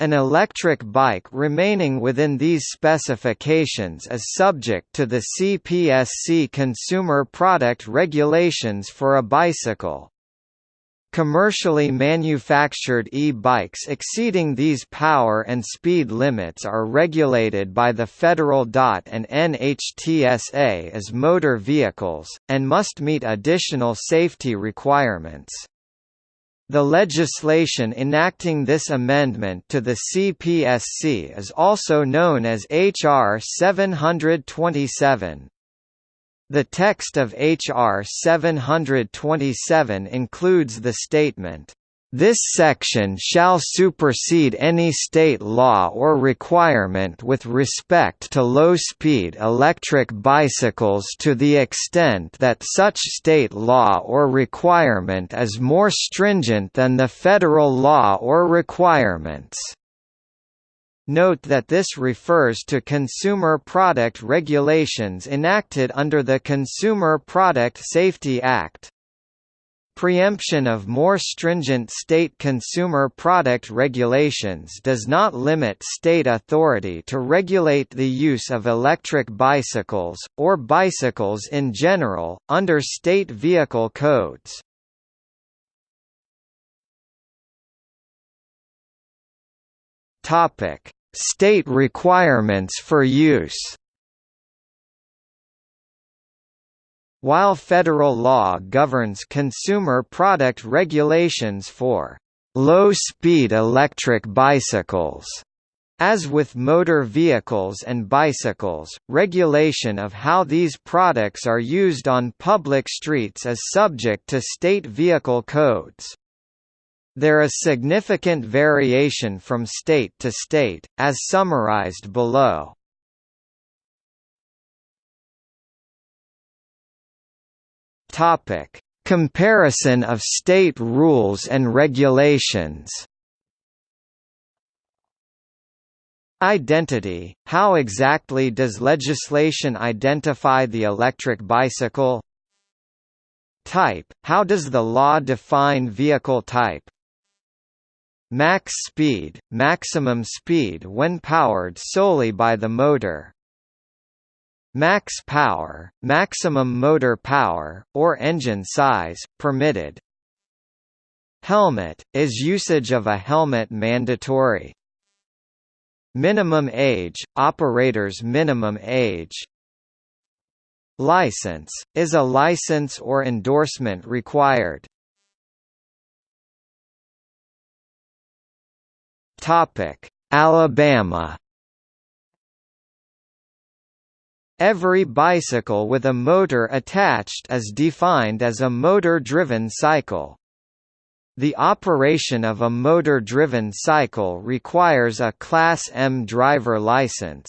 An electric bike remaining within these specifications is subject to the CPSC consumer product regulations for a bicycle. Commercially manufactured e-bikes exceeding these power and speed limits are regulated by the federal DOT and NHTSA as motor vehicles, and must meet additional safety requirements. The legislation enacting this amendment to the CPSC is also known as H.R. 727. The text of H.R. 727 includes the statement, "...this section shall supersede any state law or requirement with respect to low-speed electric bicycles to the extent that such state law or requirement is more stringent than the federal law or requirements." Note that this refers to consumer product regulations enacted under the Consumer Product Safety Act. Preemption of more stringent state consumer product regulations does not limit state authority to regulate the use of electric bicycles, or bicycles in general, under state vehicle codes. Topic State requirements for use While federal law governs consumer product regulations for low-speed electric bicycles, as with motor vehicles and bicycles, regulation of how these products are used on public streets is subject to state vehicle codes. There is significant variation from state to state, as summarized below. Topic: Comparison of state rules and regulations. Identity – How exactly does legislation identify the electric bicycle? Type – How does the law define vehicle type? Max speed, maximum speed when powered solely by the motor. Max power, maximum motor power, or engine size, permitted. Helmet, is usage of a helmet mandatory? Minimum age, operator's minimum age License, is a license or endorsement required? Topic: Alabama Every bicycle with a motor attached is defined as a motor-driven cycle. The operation of a motor-driven cycle requires a Class M driver license.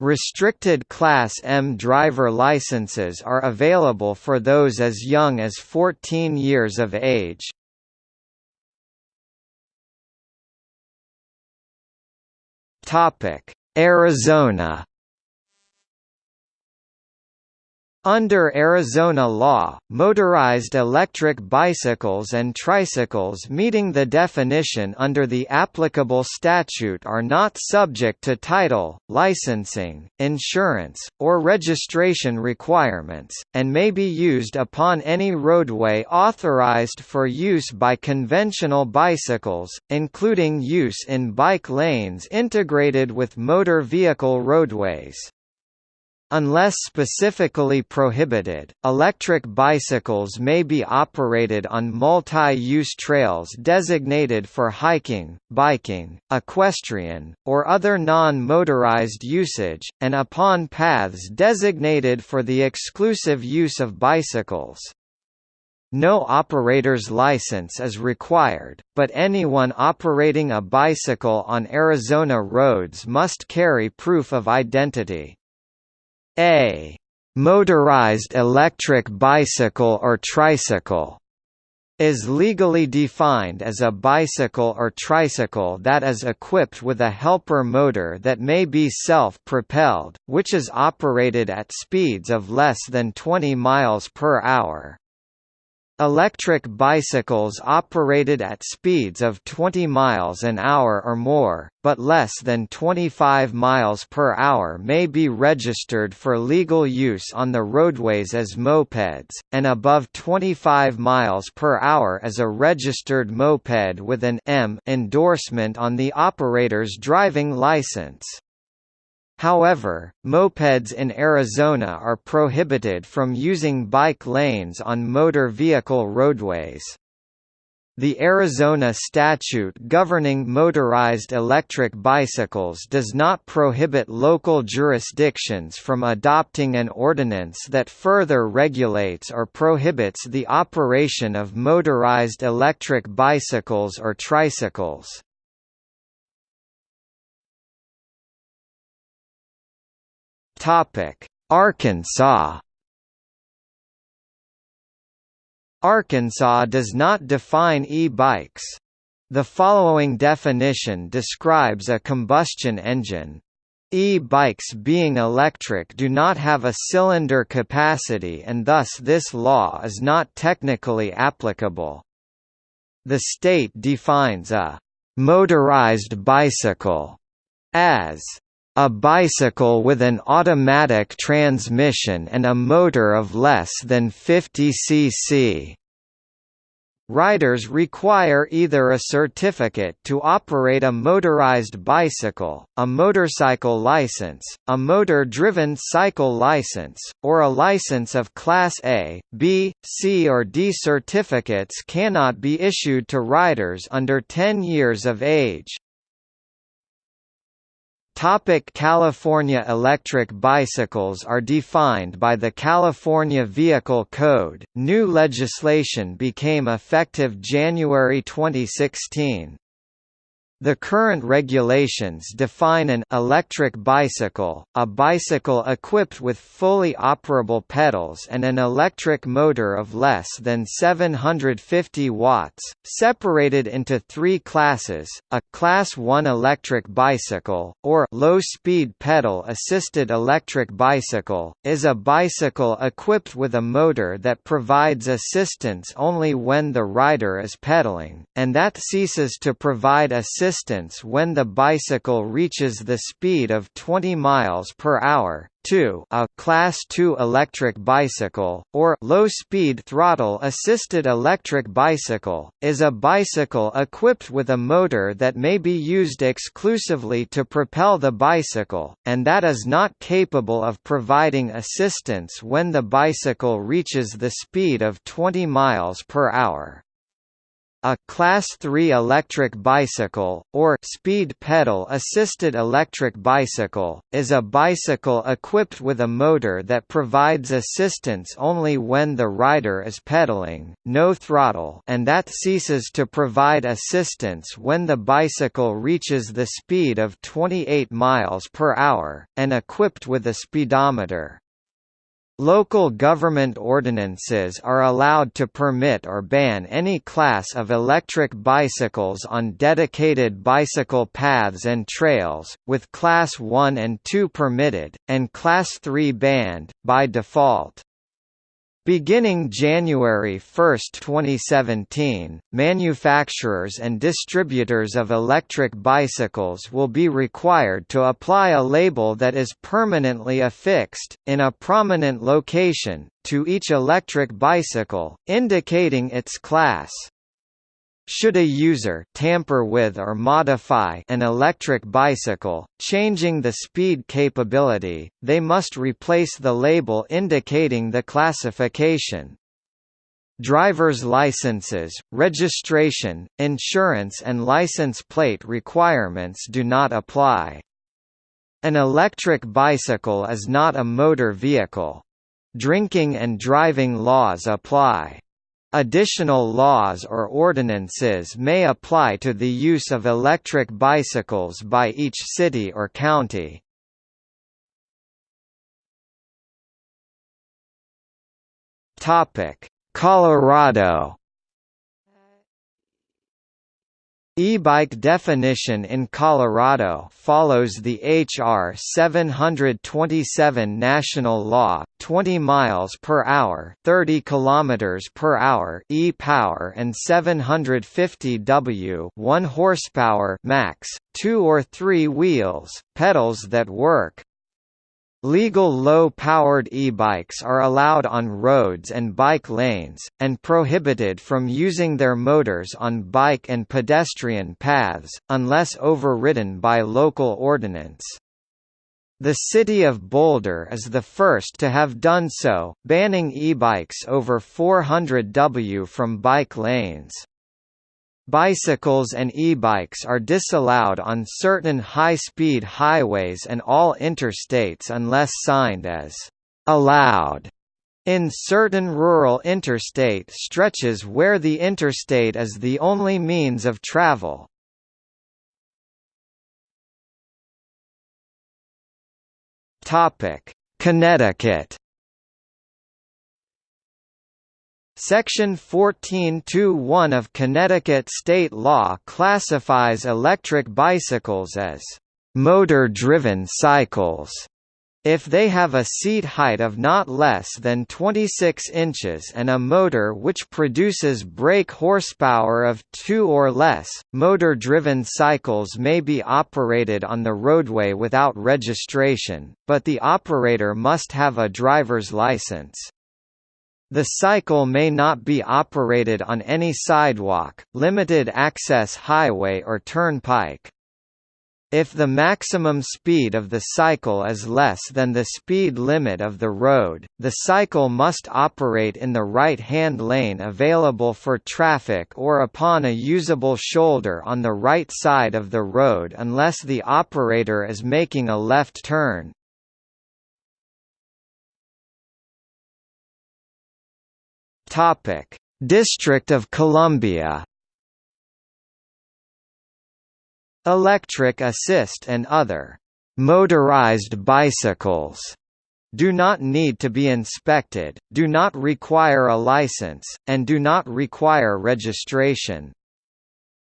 Restricted Class M driver licenses are available for those as young as 14 years of age. Topic: Arizona Under Arizona law, motorized electric bicycles and tricycles meeting the definition under the applicable statute are not subject to title, licensing, insurance, or registration requirements, and may be used upon any roadway authorized for use by conventional bicycles, including use in bike lanes integrated with motor vehicle roadways. Unless specifically prohibited, electric bicycles may be operated on multi-use trails designated for hiking, biking, equestrian, or other non-motorized usage, and upon paths designated for the exclusive use of bicycles. No operator's license is required, but anyone operating a bicycle on Arizona roads must carry proof of identity. A motorized electric bicycle or tricycle is legally defined as a bicycle or tricycle that is equipped with a helper motor that may be self-propelled, which is operated at speeds of less than 20 miles per hour. Electric bicycles operated at speeds of 20 miles an hour or more, but less than 25 miles per hour may be registered for legal use on the roadways as mopeds, and above 25 miles per hour as a registered moped with an M endorsement on the operator's driving license. However, mopeds in Arizona are prohibited from using bike lanes on motor vehicle roadways. The Arizona statute governing motorized electric bicycles does not prohibit local jurisdictions from adopting an ordinance that further regulates or prohibits the operation of motorized electric bicycles or tricycles. Arkansas. Arkansas does not define e-bikes. The following definition describes a combustion engine. E-bikes being electric do not have a cylinder capacity and thus this law is not technically applicable. The state defines a «motorized bicycle» as a bicycle with an automatic transmission and a motor of less than 50 cc. Riders require either a certificate to operate a motorized bicycle, a motorcycle license, a motor-driven cycle license, or a license of Class A, B, C or D. Certificates cannot be issued to riders under 10 years of age. Topic California Electric bicycles are defined by the California Vehicle Code. New legislation became effective January 2016. The current regulations define an electric bicycle, a bicycle equipped with fully operable pedals and an electric motor of less than 750 watts, separated into three classes, a Class 1 electric bicycle, or low-speed pedal-assisted electric bicycle, is a bicycle equipped with a motor that provides assistance only when the rider is pedaling, and that ceases to provide assistance distance when the bicycle reaches the speed of 20 miles per hour. 2 a Class II electric bicycle, or low-speed throttle-assisted electric bicycle, is a bicycle equipped with a motor that may be used exclusively to propel the bicycle, and that is not capable of providing assistance when the bicycle reaches the speed of 20 miles per hour. A Class 3 electric bicycle, or speed pedal-assisted electric bicycle, is a bicycle equipped with a motor that provides assistance only when the rider is pedaling, no throttle and that ceases to provide assistance when the bicycle reaches the speed of 28 miles per hour, and equipped with a speedometer. Local government ordinances are allowed to permit or ban any class of electric bicycles on dedicated bicycle paths and trails, with Class 1 and 2 permitted, and Class 3 banned, by default. Beginning January 1, 2017, manufacturers and distributors of electric bicycles will be required to apply a label that is permanently affixed, in a prominent location, to each electric bicycle, indicating its class. Should a user tamper with or modify an electric bicycle, changing the speed capability, they must replace the label indicating the classification. Driver's licenses, registration, insurance and license plate requirements do not apply. An electric bicycle is not a motor vehicle. Drinking and driving laws apply. Additional laws or ordinances may apply to the use of electric bicycles by each city or county. Colorado E-bike definition in Colorado follows the HR 727 national law, 20 miles per hour, 30 kilometers per hour e-power and 750 W, 1 horsepower max, 2 or 3 wheels, pedals that work. Legal low-powered e-bikes are allowed on roads and bike lanes, and prohibited from using their motors on bike and pedestrian paths, unless overridden by local ordinance. The city of Boulder is the first to have done so, banning e-bikes over 400 W from bike lanes. Bicycles and e-bikes are disallowed on certain high-speed highways and all interstates unless signed as allowed in certain rural interstate stretches where the interstate is the only means of travel. Connecticut Section 14.2.1 of Connecticut state law classifies electric bicycles as motor-driven cycles if they have a seat height of not less than 26 inches and a motor which produces brake horsepower of 2 or less, motor-driven cycles may be operated on the roadway without registration, but the operator must have a driver's license. The cycle may not be operated on any sidewalk, limited access highway or turnpike. If the maximum speed of the cycle is less than the speed limit of the road, the cycle must operate in the right-hand lane available for traffic or upon a usable shoulder on the right side of the road unless the operator is making a left turn. Topic: District of Columbia. Electric assist and other motorized bicycles do not need to be inspected, do not require a license, and do not require registration.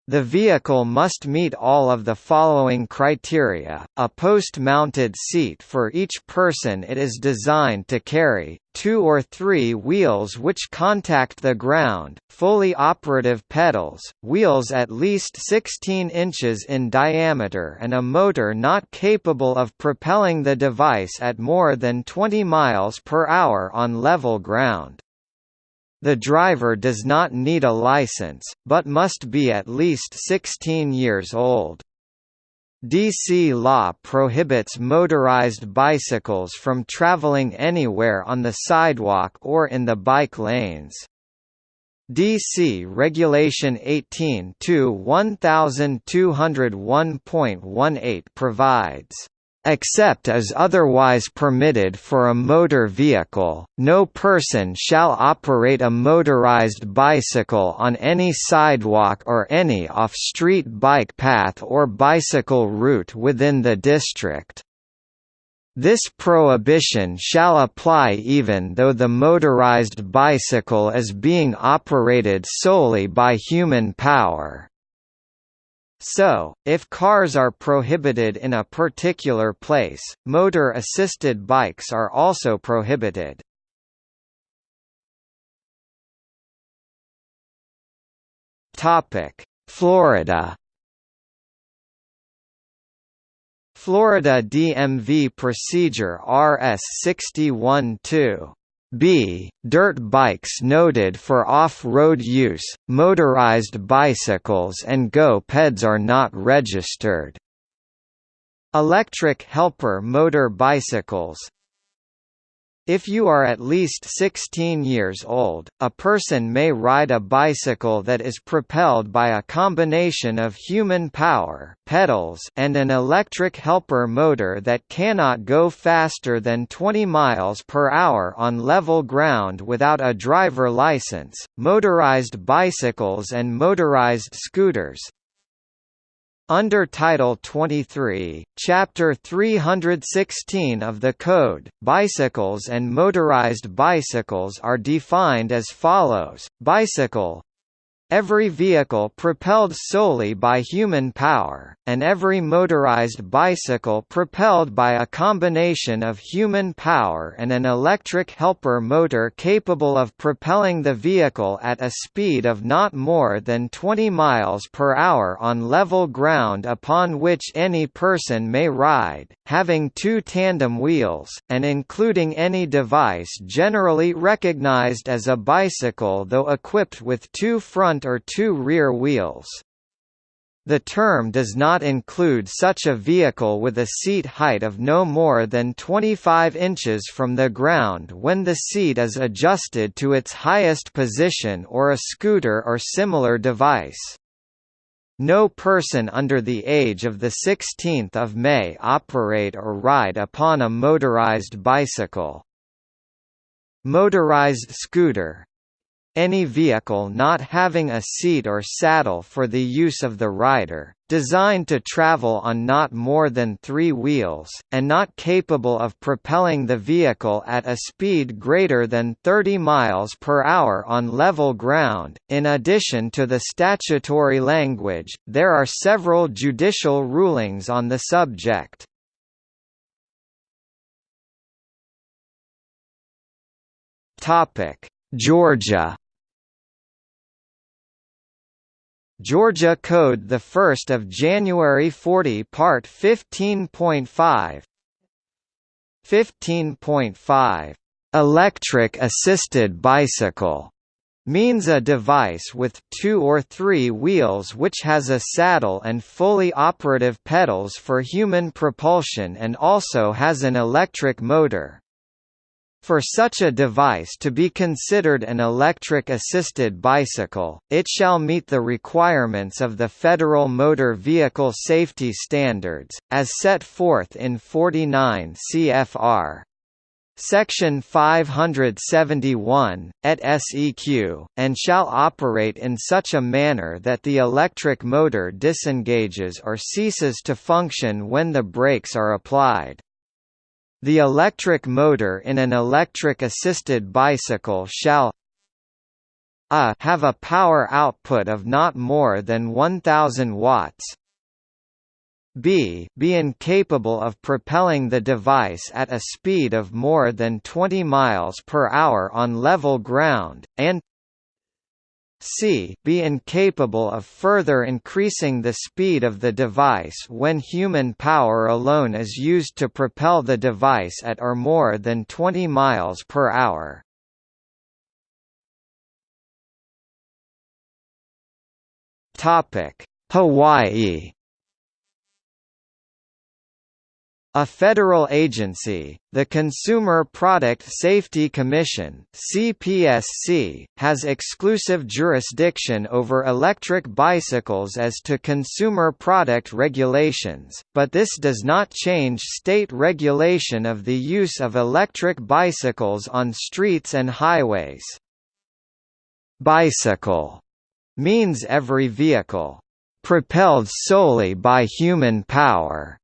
The vehicle must meet all of the following criteria, a post-mounted seat for each person it is designed to carry, two or three wheels which contact the ground, fully operative pedals, wheels at least 16 inches in diameter and a motor not capable of propelling the device at more than 20 miles per hour on level ground. The driver does not need a license, but must be at least 16 years old. DC law prohibits motorized bicycles from traveling anywhere on the sidewalk or in the bike lanes. DC Regulation 18-1201.18 provides Except as otherwise permitted for a motor vehicle, no person shall operate a motorized bicycle on any sidewalk or any off-street bike path or bicycle route within the district. This prohibition shall apply even though the motorized bicycle is being operated solely by human power. So, if cars are prohibited in a particular place, motor-assisted bikes are also prohibited. Florida Florida DMV Procedure RS 61-2 b. Dirt bikes noted for off-road use, motorized bicycles and go-peds are not registered. Electric helper motor bicycles if you are at least 16 years old, a person may ride a bicycle that is propelled by a combination of human power pedals and an electric helper motor that cannot go faster than 20 miles per hour on level ground without a driver license. Motorized bicycles and motorized scooters, under Title 23, Chapter 316 of the Code, bicycles and motorized bicycles are defined as follows, bicycle Every vehicle propelled solely by human power, and every motorized bicycle propelled by a combination of human power and an electric helper motor capable of propelling the vehicle at a speed of not more than 20 miles per hour on level ground upon which any person may ride, having two tandem wheels, and including any device generally recognized as a bicycle though equipped with two front or two rear wheels. The term does not include such a vehicle with a seat height of no more than 25 inches from the ground when the seat is adjusted to its highest position or a scooter or similar device. No person under the age of 16 May operate or ride upon a motorized bicycle. Motorized scooter any vehicle not having a seat or saddle for the use of the rider, designed to travel on not more than three wheels, and not capable of propelling the vehicle at a speed greater than 30 miles per hour on level ground. In addition to the statutory language, there are several judicial rulings on the subject. Topic: Georgia Georgia Code 1 January 40 Part 15.5 15.5 Electric assisted bicycle means a device with two or three wheels which has a saddle and fully operative pedals for human propulsion and also has an electric motor. For such a device to be considered an electric-assisted bicycle, it shall meet the requirements of the Federal Motor Vehicle Safety Standards, as set forth in 49 CFR. Section 571, et seq, and shall operate in such a manner that the electric motor disengages or ceases to function when the brakes are applied. The electric motor in an electric-assisted bicycle shall a have a power output of not more than 1000 watts. B be incapable of propelling the device at a speed of more than 20 miles per hour on level ground, and c be incapable of further increasing the speed of the device when human power alone is used to propel the device at or more than 20 miles per hour. Topic: Hawaii A federal agency, the Consumer Product Safety Commission (CPSC), has exclusive jurisdiction over electric bicycles as to consumer product regulations, but this does not change state regulation of the use of electric bicycles on streets and highways. Bicycle means every vehicle propelled solely by human power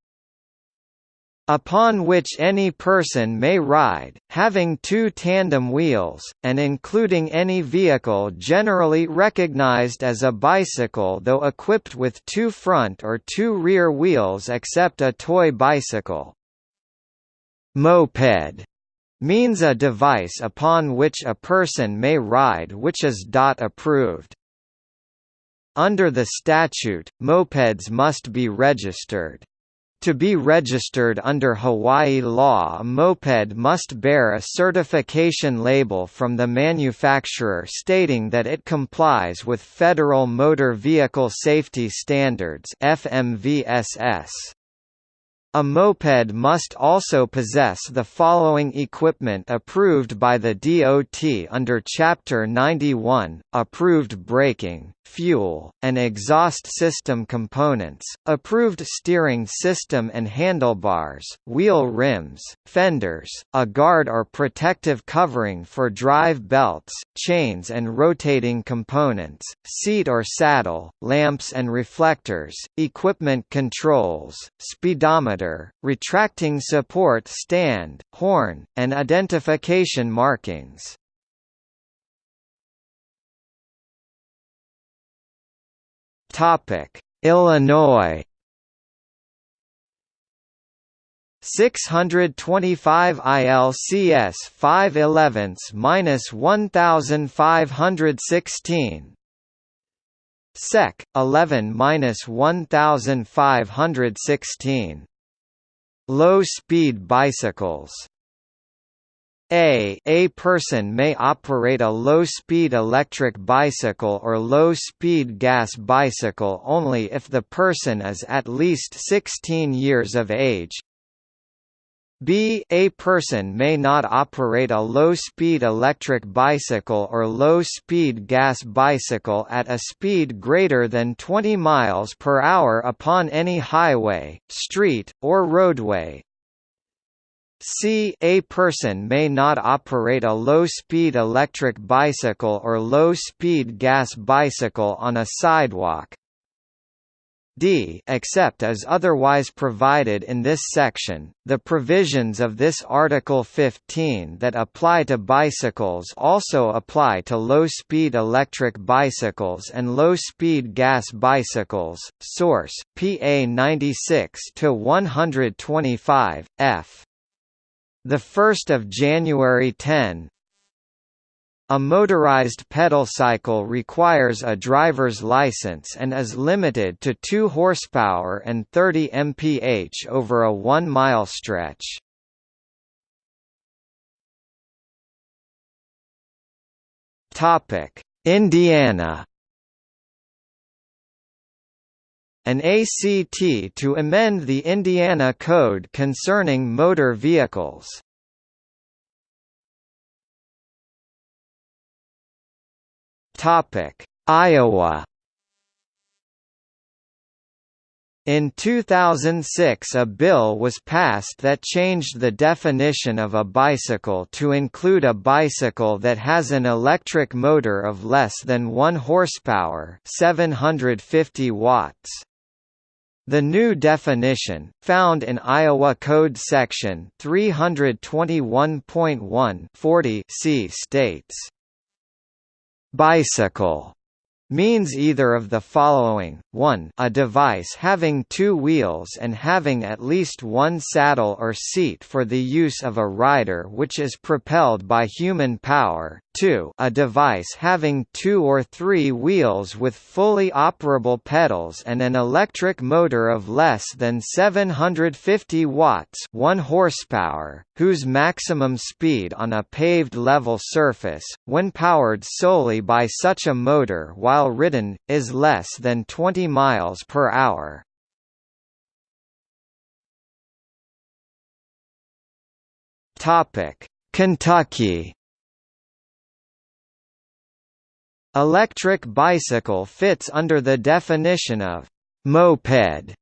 upon which any person may ride, having two tandem wheels, and including any vehicle generally recognized as a bicycle though equipped with two front or two rear wheels except a toy bicycle. Moped means a device upon which a person may ride which is DOT approved. Under the statute, mopeds must be registered. To be registered under Hawaii law a moped must bear a certification label from the manufacturer stating that it complies with Federal Motor Vehicle Safety Standards FMVSS. A moped must also possess the following equipment approved by the DOT under Chapter 91, approved braking, fuel, and exhaust system components, approved steering system and handlebars, wheel rims, fenders, a guard or protective covering for drive belts, chains and rotating components, seat or saddle, lamps and reflectors, equipment controls, speedometer, retracting support stand, horn, and identification markings. Topic: Illinois. 625 ILCS 511 minus 1516 Sec. 11 minus 1516 Low speed bicycles a a person may operate a low-speed electric bicycle or low-speed gas bicycle only if the person is at least 16 years of age. B a person may not operate a low-speed electric bicycle or low-speed gas bicycle at a speed greater than 20 miles per hour upon any highway, street, or roadway, C. A person may not operate a low-speed electric bicycle or low-speed gas bicycle on a sidewalk. D. Except as otherwise provided in this section, the provisions of this Article 15 that apply to bicycles also apply to low-speed electric bicycles and low-speed gas bicycles. Source: PA 96 to 125 F. The 1st of January 10. A motorized pedal cycle requires a driver's license and is limited to 2 horsepower and 30 mph over a 1-mile stretch. Topic: Indiana an ACT to amend the Indiana Code concerning motor vehicles. Topic: Iowa In 2006 a bill was passed that changed the definition of a bicycle to include a bicycle that has an electric motor of less than 1 horsepower 750 watts. The new definition, found in Iowa Code Section 321.1 C states, "...bicycle." means either of the following, 1 a device having two wheels and having at least one saddle or seat for the use of a rider which is propelled by human power, 2 a device having two or three wheels with fully operable pedals and an electric motor of less than 750 watts 1 horsepower, whose maximum speed on a paved level surface, when powered solely by such a motor while ridden, is less than 20 miles per hour. Kentucky. Electric bicycle fits under the definition of moped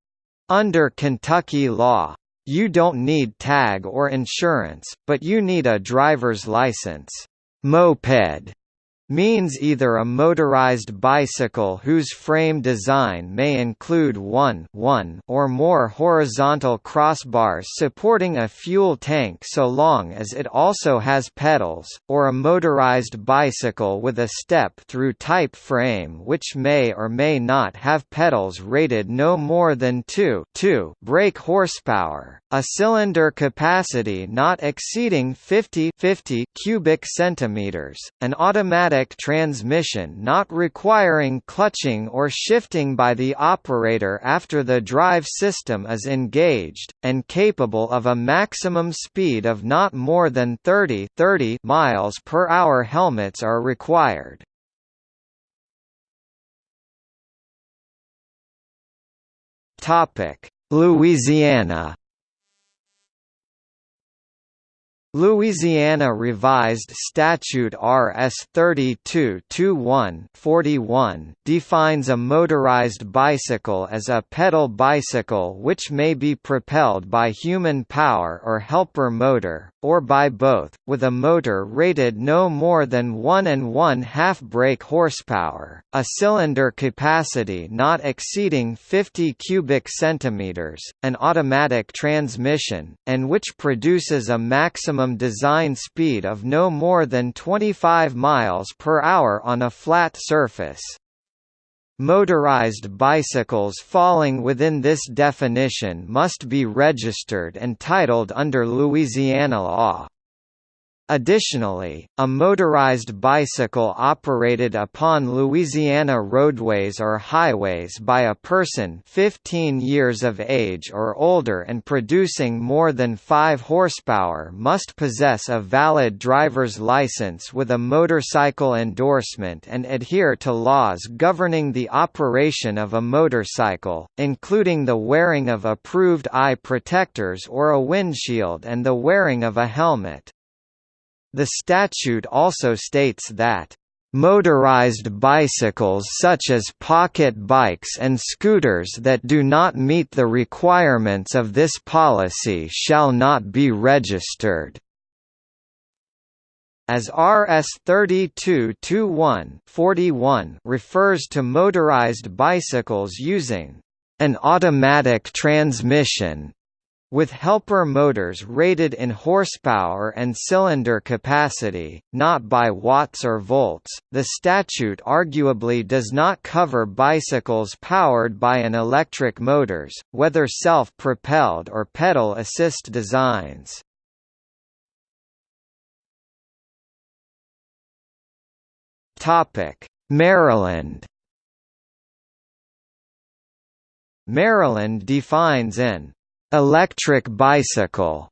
under Kentucky law. You don't need tag or insurance, but you need a driver's license. Moped means either a motorized bicycle whose frame design may include one, one or more horizontal crossbars supporting a fuel tank so long as it also has pedals, or a motorized bicycle with a step-through type frame which may or may not have pedals rated no more than 2, 2 brake horsepower, a cylinder capacity not exceeding 50, 50 cubic centimeters, an automatic automatic transmission not requiring clutching or shifting by the operator after the drive system is engaged, and capable of a maximum speed of not more than 30, 30 miles per hour helmets are required. Louisiana Louisiana Revised Statute Rs. 32-21-41 defines a motorized bicycle as a pedal bicycle which may be propelled by human power or helper motor, or by both, with a motor rated no more than 1 and 1 half brake horsepower, a cylinder capacity not exceeding 50 cubic centimeters, an automatic transmission, and which produces a maximum design speed of no more than 25 miles per hour on a flat surface. Motorized bicycles falling within this definition must be registered and titled under Louisiana law. Additionally, a motorized bicycle operated upon Louisiana roadways or highways by a person 15 years of age or older and producing more than 5 horsepower must possess a valid driver's license with a motorcycle endorsement and adhere to laws governing the operation of a motorcycle, including the wearing of approved eye protectors or a windshield and the wearing of a helmet. The statute also states that Motorized bicycles such as pocket bikes and scooters that do not meet the requirements of this policy shall not be registered. As RS 32-21 refers to motorized bicycles using an automatic transmission with helper motors rated in horsepower and cylinder capacity, not by watts or volts, the statute arguably does not cover bicycles powered by an electric motors, whether self-propelled or pedal assist designs. Topic: Maryland Maryland defines an Electric bicycle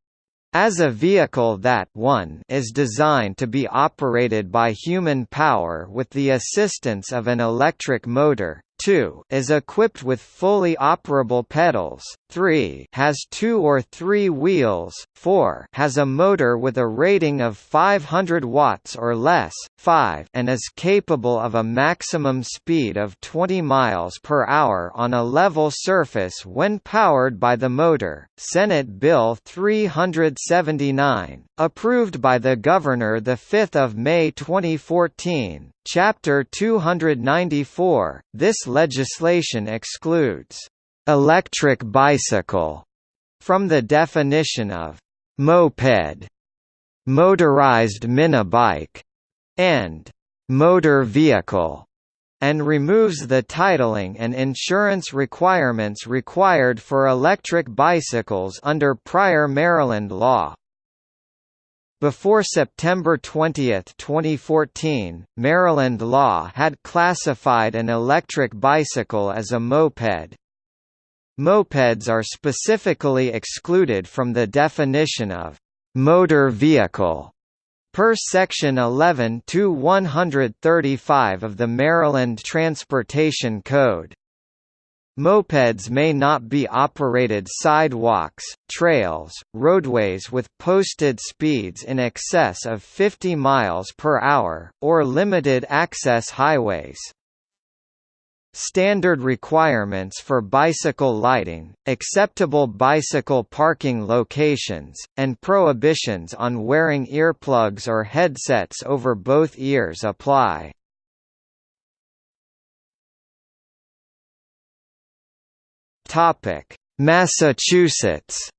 as a vehicle that 1 is designed to be operated by human power with the assistance of an electric motor, 2 is equipped with fully operable pedals, 3 has two or three wheels, 4 has a motor with a rating of 500 watts or less, 5 and is capable of a maximum speed of 20 miles per hour on a level surface when powered by the motor. Senate Bill 379, approved by the Governor 5 May 2014, Chapter 294, this legislation excludes «electric bicycle» from the definition of «moped», «motorized minibike» and «motor vehicle» and removes the titling and insurance requirements required for electric bicycles under prior Maryland law. Before September 20, 2014, Maryland law had classified an electric bicycle as a moped. Mopeds are specifically excluded from the definition of motor vehicle per section 11 to 135 of the Maryland Transportation Code. Mopeds may not be operated sidewalks, trails, roadways with posted speeds in excess of 50 miles per hour, or limited access highways. Standard requirements for bicycle lighting, acceptable bicycle parking locations, and prohibitions on wearing earplugs or headsets over both ears apply. Topic: Massachusetts.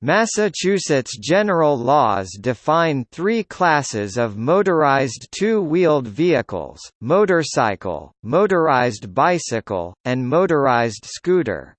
Massachusetts general laws define three classes of motorized two-wheeled vehicles, motorcycle, motorized bicycle, and motorized scooter.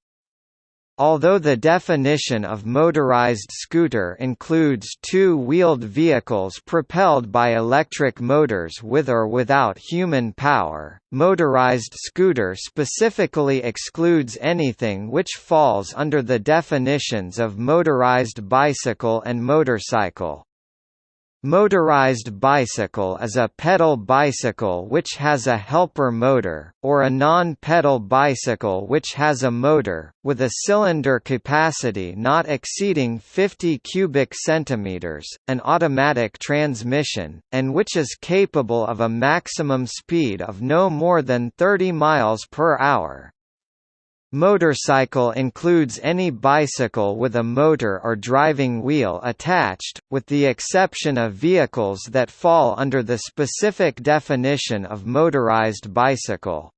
Although the definition of motorized scooter includes two-wheeled vehicles propelled by electric motors with or without human power, motorized scooter specifically excludes anything which falls under the definitions of motorized bicycle and motorcycle. Motorized bicycle is a pedal bicycle which has a helper motor, or a non-pedal bicycle which has a motor, with a cylinder capacity not exceeding 50 cubic centimeters, an automatic transmission, and which is capable of a maximum speed of no more than 30 miles per hour. Motorcycle includes any bicycle with a motor or driving wheel attached, with the exception of vehicles that fall under the specific definition of motorized bicycle.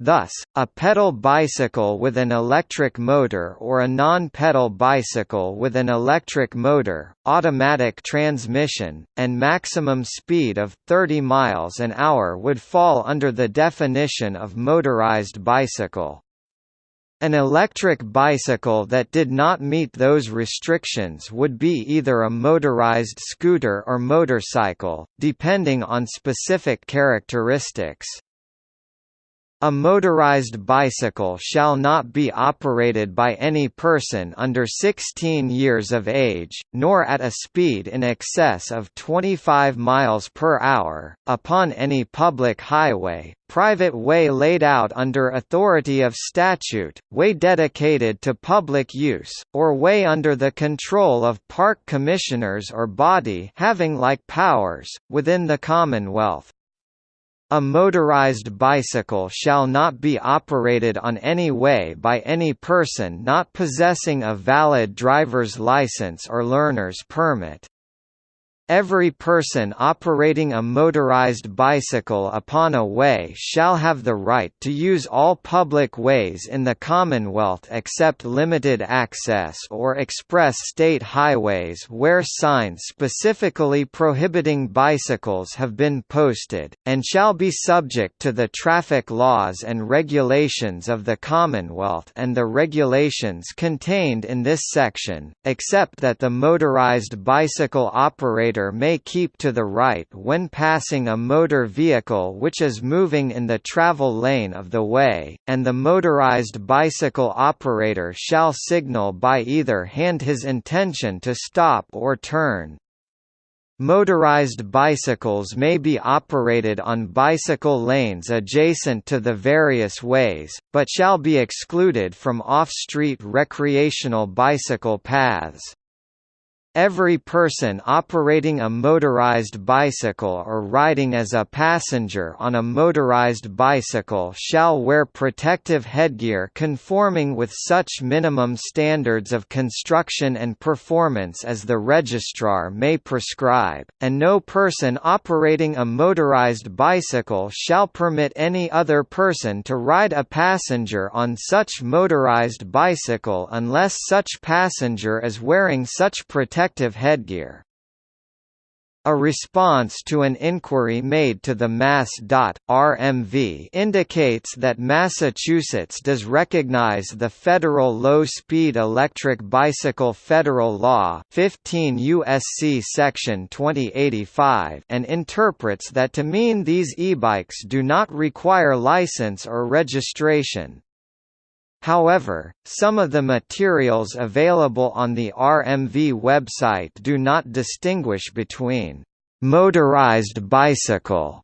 Thus, a pedal bicycle with an electric motor or a non-pedal bicycle with an electric motor, automatic transmission, and maximum speed of 30 miles an hour would fall under the definition of motorized bicycle. An electric bicycle that did not meet those restrictions would be either a motorized scooter or motorcycle, depending on specific characteristics. A motorized bicycle shall not be operated by any person under 16 years of age, nor at a speed in excess of 25 miles per hour, upon any public highway, private way laid out under authority of statute, way dedicated to public use, or way under the control of park commissioners or body having like powers, within the Commonwealth. A motorized bicycle shall not be operated on any way by any person not possessing a valid driver's license or learner's permit. Every person operating a motorized bicycle upon a way shall have the right to use all public ways in the Commonwealth except limited access or express state highways where signs specifically prohibiting bicycles have been posted, and shall be subject to the traffic laws and regulations of the Commonwealth and the regulations contained in this section, except that the motorized bicycle operator may keep to the right when passing a motor vehicle which is moving in the travel lane of the way, and the motorized bicycle operator shall signal by either hand his intention to stop or turn. Motorized bicycles may be operated on bicycle lanes adjacent to the various ways, but shall be excluded from off-street recreational bicycle paths. Every person operating a motorized bicycle or riding as a passenger on a motorized bicycle shall wear protective headgear conforming with such minimum standards of construction and performance as the registrar may prescribe, and no person operating a motorized bicycle shall permit any other person to ride a passenger on such motorized bicycle unless such passenger is wearing such protective protective headgear. A response to an inquiry made to the Mass.RMV indicates that Massachusetts does recognize the Federal Low-Speed Electric Bicycle Federal Law 15 USC Section 2085 and interprets that to mean these e-bikes do not require license or registration. However, some of the materials available on the RMV website do not distinguish between motorized bicycle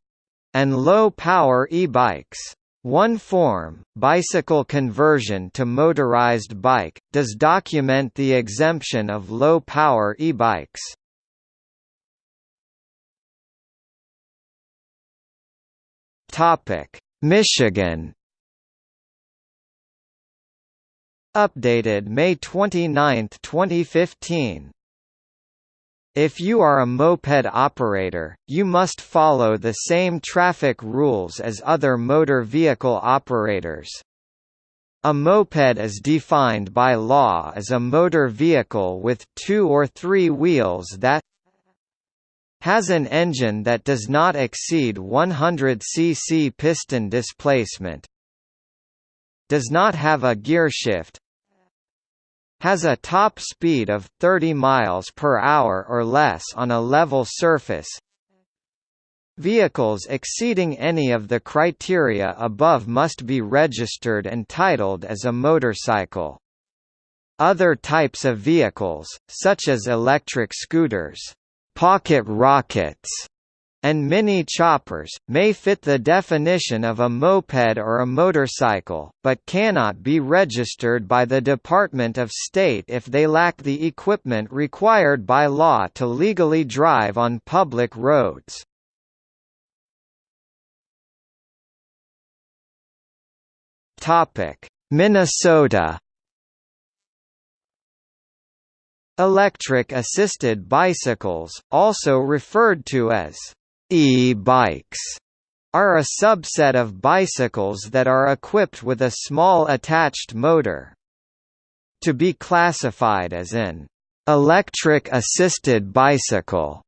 and low-power e-bikes. One form, bicycle conversion to motorized bike, does document the exemption of low-power e-bikes. Michigan Updated May 29, 2015 if you are a moped operator, you must follow the same traffic rules as other motor vehicle operators. A moped is defined by law as a motor vehicle with two or three wheels that has an engine that does not exceed 100 cc piston displacement, does not have a gearshift, has a top speed of 30 miles per hour or less on a level surface. Vehicles exceeding any of the criteria above must be registered and titled as a motorcycle. Other types of vehicles, such as electric scooters, pocket rockets, and mini choppers, may fit the definition of a moped or a motorcycle, but cannot be registered by the Department of State if they lack the equipment required by law to legally drive on public roads. Minnesota Electric assisted bicycles, also referred to as e-bikes, are a subset of bicycles that are equipped with a small attached motor. To be classified as an electric assisted bicycle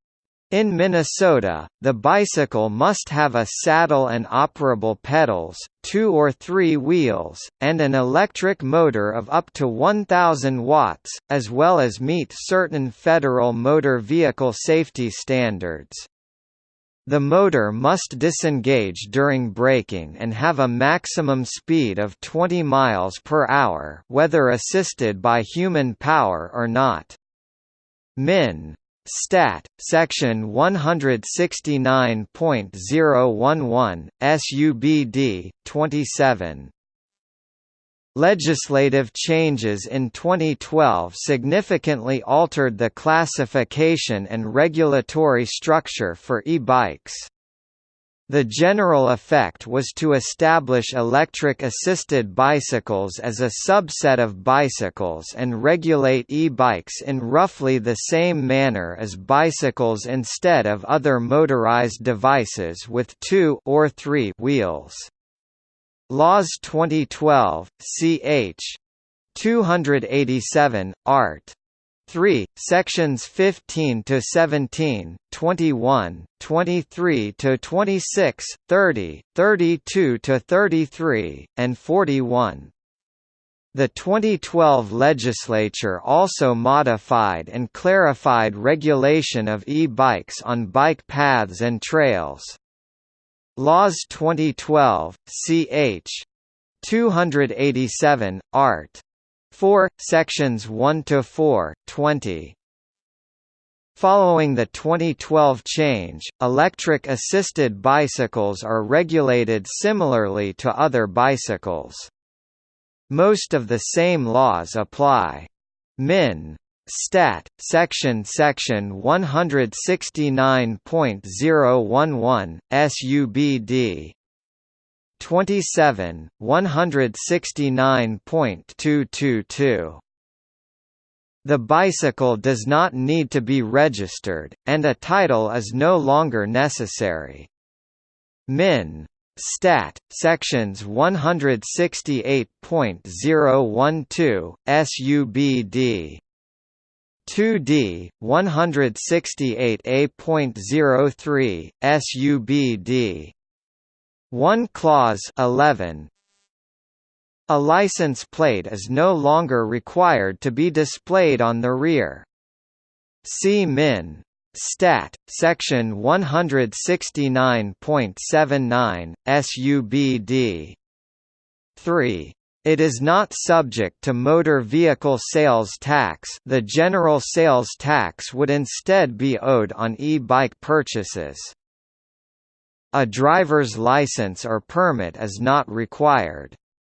in Minnesota, the bicycle must have a saddle and operable pedals, two or three wheels, and an electric motor of up to 1,000 watts, as well as meet certain federal motor vehicle safety standards. The motor must disengage during braking and have a maximum speed of 20 miles per hour whether assisted by human power or not. Min. Stat. Section 169.011, SUBD, 27. Legislative changes in 2012 significantly altered the classification and regulatory structure for e-bikes. The general effect was to establish electric-assisted bicycles as a subset of bicycles and regulate e-bikes in roughly the same manner as bicycles instead of other motorized devices with two or three wheels. Laws 2012, ch. 287, art. 3, sections 15 to 17, 21, 23 to 26, 30, 32 to 33, and 41. The 2012 legislature also modified and clarified regulation of e-bikes on bike paths and trails. Laws 2012, ch. 287, art. 4, sections 1 to 4, 20. Following the 2012 change, electric-assisted bicycles are regulated similarly to other bicycles. Most of the same laws apply. Min. Stat. Section Section 169.011, SUBD 27, 169.222. The bicycle does not need to be registered, and a title is no longer necessary. Min. Stat. Sections 168.012, SUBD 2D, 168A.03, SUBD 1 Clause 11 A license plate is no longer required to be displayed on the rear. See Min. Stat. Section 169.79, SUBD 3. It is not subject to motor vehicle sales tax the general sales tax would instead be owed on e-bike purchases. A driver's license or permit is not required.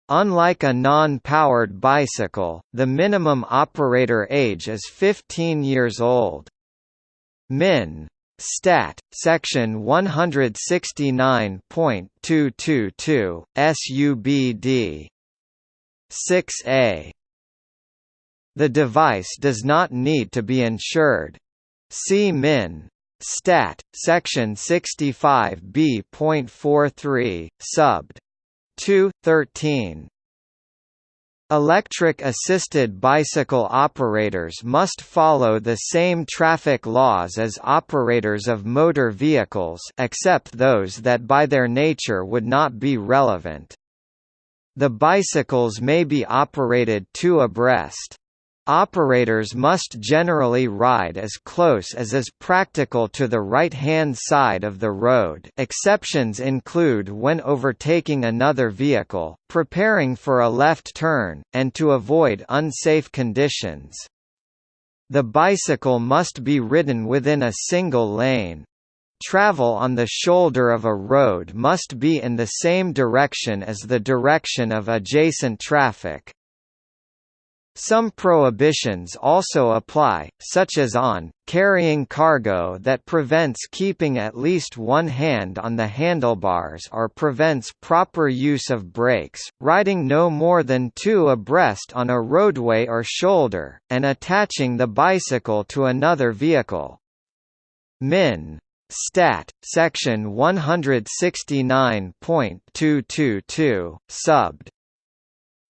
Unlike a non-powered bicycle, the minimum operator age is 15 years old. Min. Stat. Section 169.222, SUBD 6A. The device does not need to be insured. See Min. Stat. Section 65b.43, subbed. 2, 13. Electric-assisted bicycle operators must follow the same traffic laws as operators of motor vehicles except those that by their nature would not be relevant. The bicycles may be operated two abreast. Operators must generally ride as close as is practical to the right-hand side of the road exceptions include when overtaking another vehicle, preparing for a left turn, and to avoid unsafe conditions. The bicycle must be ridden within a single lane. Travel on the shoulder of a road must be in the same direction as the direction of adjacent traffic. Some prohibitions also apply, such as on, carrying cargo that prevents keeping at least one hand on the handlebars or prevents proper use of brakes, riding no more than two abreast on a roadway or shoulder, and attaching the bicycle to another vehicle. Min. Stat. Section 169.222, subbed.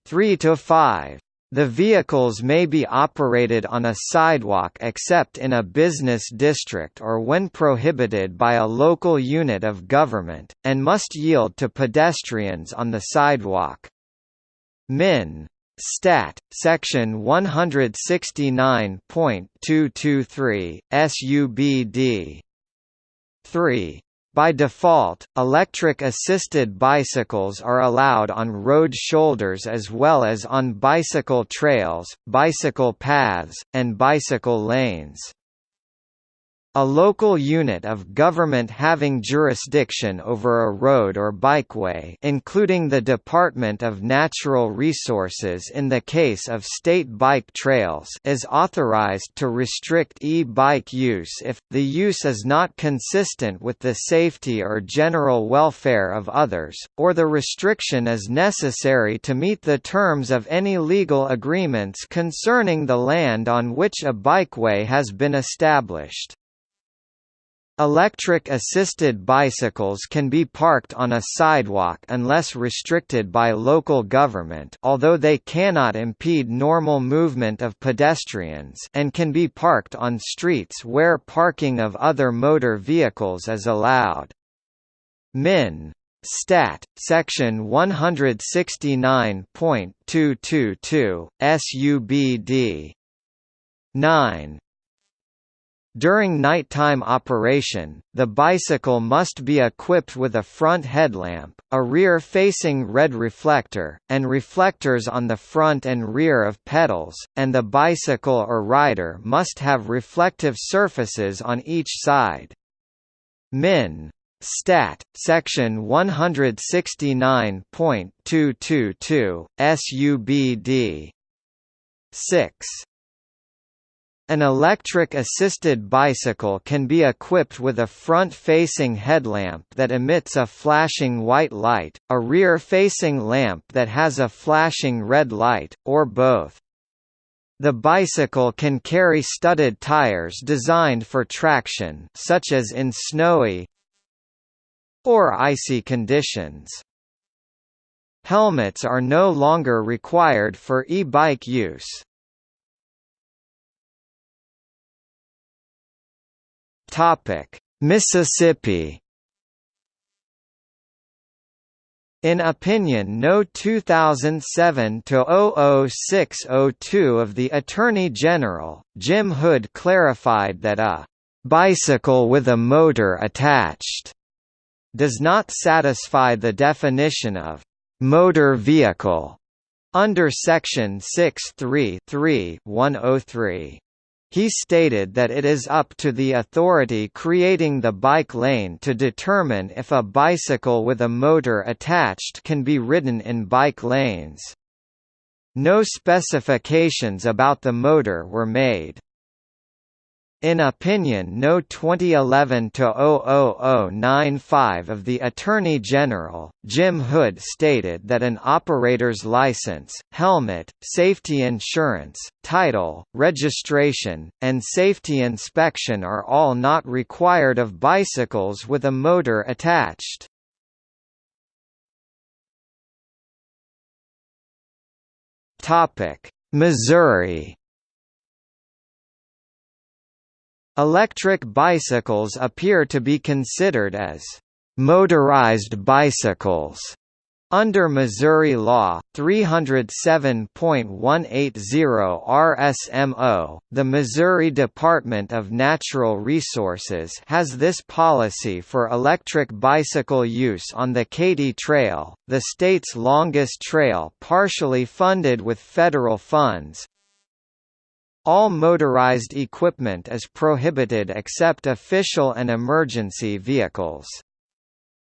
3 to 5. The vehicles may be operated on a sidewalk except in a business district or when prohibited by a local unit of government, and must yield to pedestrians on the sidewalk. Min. Stat. Section 169.223, SUBD. 3. By default, electric-assisted bicycles are allowed on road shoulders as well as on bicycle trails, bicycle paths, and bicycle lanes. A local unit of government having jurisdiction over a road or bikeway including the Department of Natural Resources in the case of state bike trails is authorized to restrict e-bike use if, the use is not consistent with the safety or general welfare of others, or the restriction is necessary to meet the terms of any legal agreements concerning the land on which a bikeway has been established. Electric-assisted bicycles can be parked on a sidewalk unless restricted by local government although they cannot impede normal movement of pedestrians and can be parked on streets where parking of other motor vehicles is allowed. Min. Stat. Section 169.222, SUBD 9. During nighttime operation, the bicycle must be equipped with a front headlamp, a rear-facing red reflector, and reflectors on the front and rear of pedals, and the bicycle or rider must have reflective surfaces on each side. Min. Stat. Section 169.222, SUBD 6. An electric-assisted bicycle can be equipped with a front-facing headlamp that emits a flashing white light, a rear-facing lamp that has a flashing red light, or both. The bicycle can carry studded tires designed for traction such as in snowy or icy conditions. Helmets are no longer required for e-bike use. Topic: Mississippi. In Opinion No. 2007-00602 of the Attorney General, Jim Hood clarified that a «bicycle with a motor attached» does not satisfy the definition of «motor vehicle» under Section 6.3.3.103. He stated that it is up to the authority creating the bike lane to determine if a bicycle with a motor attached can be ridden in bike lanes. No specifications about the motor were made. In Opinion No. 2011-00095 of the Attorney General, Jim Hood stated that an operator's license, helmet, safety insurance, title, registration, and safety inspection are all not required of bicycles with a motor attached. Missouri Electric bicycles appear to be considered as motorized bicycles Under Missouri Law 307.180 RSMO, the Missouri Department of Natural Resources has this policy for electric bicycle use on the Katy Trail, the state's longest trail partially funded with federal funds. All motorized equipment is prohibited except official and emergency vehicles.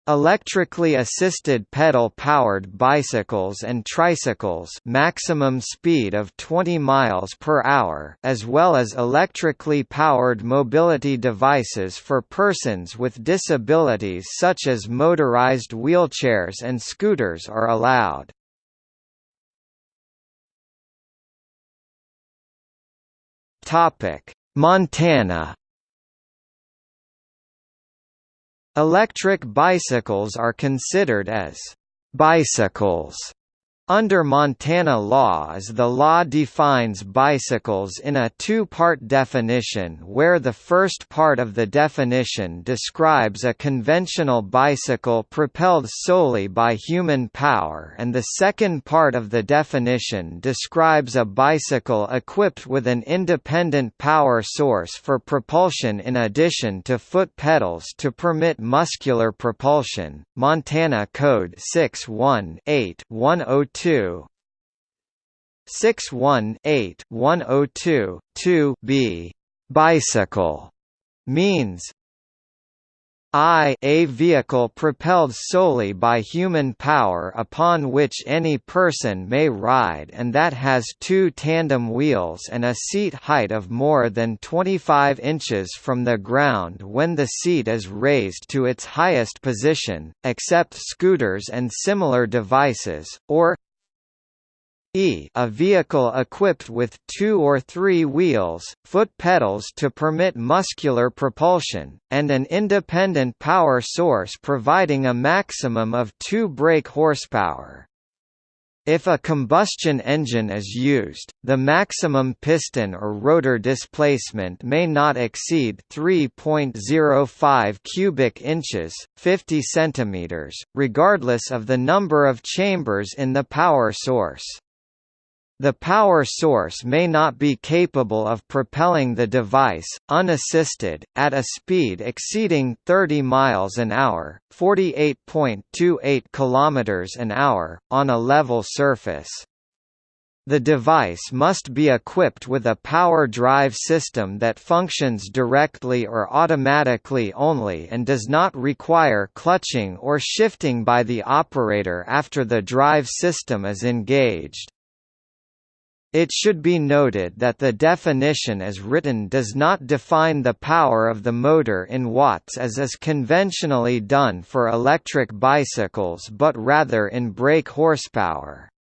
Electrically assisted pedal-powered bicycles and tricycles maximum speed of 20 miles per hour as well as electrically powered mobility devices for persons with disabilities such as motorized wheelchairs and scooters are allowed. Montana. Electric bicycles are considered as bicycles under Montana law as the law defines bicycles in a two-part definition where the first part of the definition describes a conventional bicycle propelled solely by human power and the second part of the definition describes a bicycle equipped with an independent power source for propulsion in addition to foot pedals to permit muscular propulsion. Montana Code 618 102 618 102 2 b. Bicycle means I a vehicle propelled solely by human power upon which any person may ride and that has two tandem wheels and a seat height of more than 25 inches from the ground when the seat is raised to its highest position, except scooters and similar devices, or E a vehicle equipped with two or three wheels, foot pedals to permit muscular propulsion, and an independent power source providing a maximum of 2 brake horsepower. If a combustion engine is used, the maximum piston or rotor displacement may not exceed 3.05 cubic inches, 50 centimeters, regardless of the number of chambers in the power source. The power source may not be capable of propelling the device, unassisted, at a speed exceeding 30 miles an hour, 48.28 kilometers an hour, on a level surface. The device must be equipped with a power drive system that functions directly or automatically only and does not require clutching or shifting by the operator after the drive system is engaged. It should be noted that the definition as written does not define the power of the motor in watts as is conventionally done for electric bicycles but rather in brake horsepower.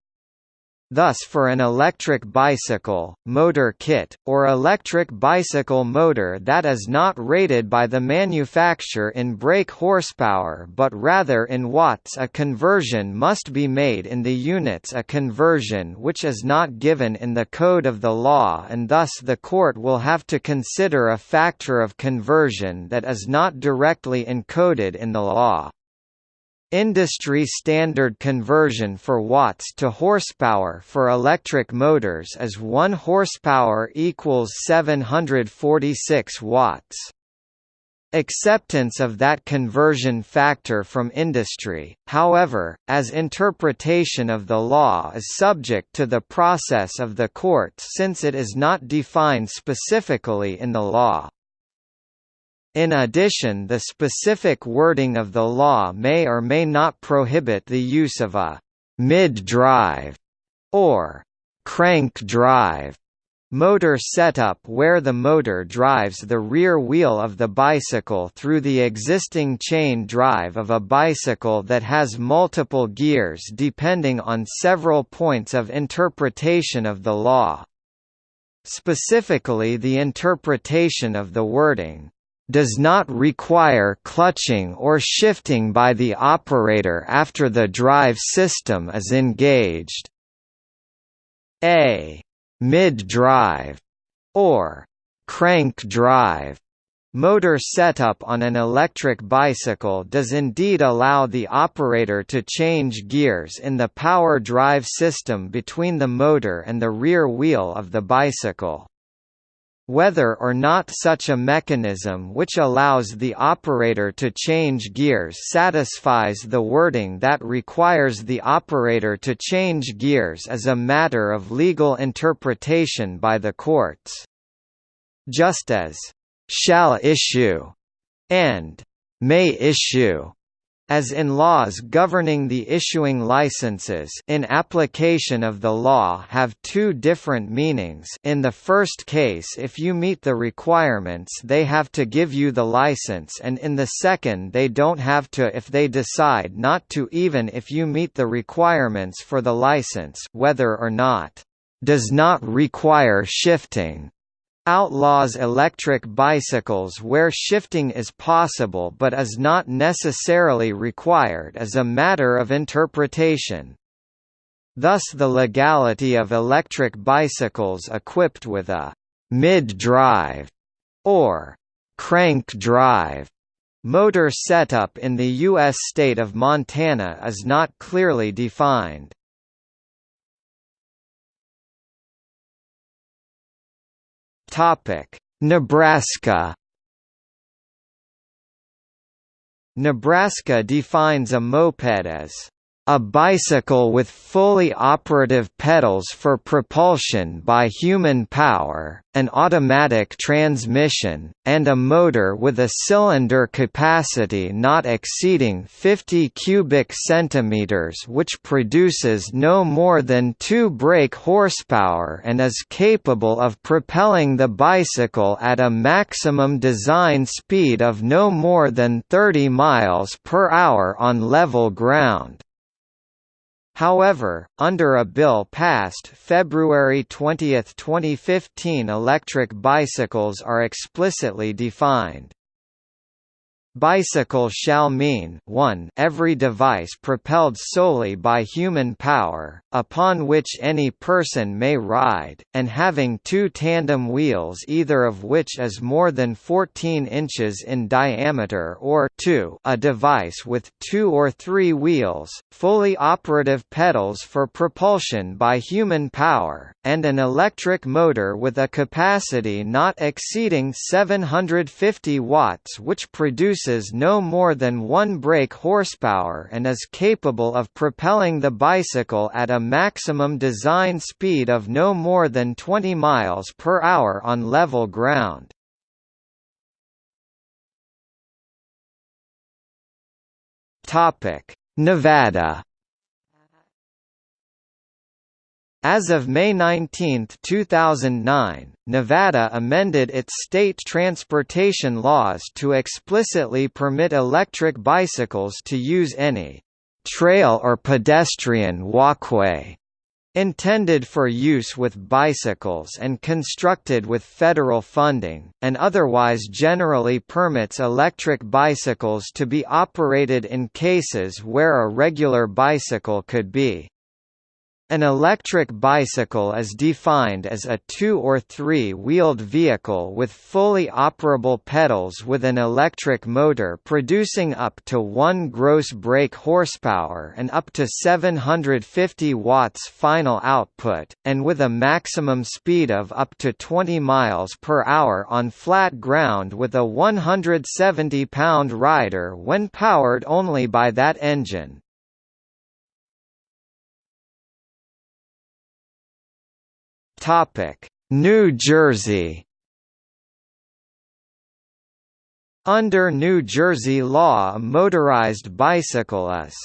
Thus for an electric bicycle, motor kit, or electric bicycle motor that is not rated by the manufacturer in brake horsepower but rather in watts a conversion must be made in the units a conversion which is not given in the code of the law and thus the court will have to consider a factor of conversion that is not directly encoded in the law. Industry standard conversion for watts to horsepower for electric motors is 1 horsepower equals 746 watts. Acceptance of that conversion factor from industry, however, as interpretation of the law is subject to the process of the courts since it is not defined specifically in the law. In addition the specific wording of the law may or may not prohibit the use of a «mid-drive» or «crank drive» motor setup where the motor drives the rear wheel of the bicycle through the existing chain drive of a bicycle that has multiple gears depending on several points of interpretation of the law. Specifically the interpretation of the wording, does not require clutching or shifting by the operator after the drive system is engaged. A mid-drive or crank drive Motor setup on an electric bicycle does indeed allow the operator to change gears in the power drive system between the motor and the rear wheel of the bicycle. Whether or not such a mechanism which allows the operator to change gears satisfies the wording that requires the operator to change gears is a matter of legal interpretation by the courts. Just as shall issue and may issue as in laws governing the issuing licenses. In application of the law have two different meanings. In the first case if you meet the requirements they have to give you the license and in the second they don't have to if they decide not to even if you meet the requirements for the license. Whether or not does not require shifting outlaws electric bicycles where shifting is possible but is not necessarily required as a matter of interpretation. Thus the legality of electric bicycles equipped with a «mid-drive» or «crank drive» motor setup in the U.S. state of Montana is not clearly defined. Nebraska. Nebraska defines a moped as a bicycle with fully operative pedals for propulsion by human power, an automatic transmission, and a motor with a cylinder capacity not exceeding 50 cubic centimeters which produces no more than 2 brake horsepower and is capable of propelling the bicycle at a maximum design speed of no more than 30 miles per hour on level ground. However, under a bill passed February 20, 2015 electric bicycles are explicitly defined. Bicycle shall mean 1 every device propelled solely by human power, upon which any person may ride, and having two tandem wheels either of which is more than 14 inches in diameter or 2 a device with two or three wheels, fully operative pedals for propulsion by human power, and an electric motor with a capacity not exceeding 750 watts which produces no more than 1 brake horsepower and is capable of propelling the bicycle at a maximum design speed of no more than 20 miles per hour on level ground. Nevada As of May 19, 2009, Nevada amended its state transportation laws to explicitly permit electric bicycles to use any trail or pedestrian walkway intended for use with bicycles and constructed with federal funding, and otherwise generally permits electric bicycles to be operated in cases where a regular bicycle could be an electric bicycle is defined as a two- or three-wheeled vehicle with fully operable pedals with an electric motor producing up to 1 gross brake horsepower and up to 750 watts final output, and with a maximum speed of up to 20 miles per hour on flat ground with a 170-pound rider when powered only by that engine. New Jersey. Under New Jersey law a motorized bicycle is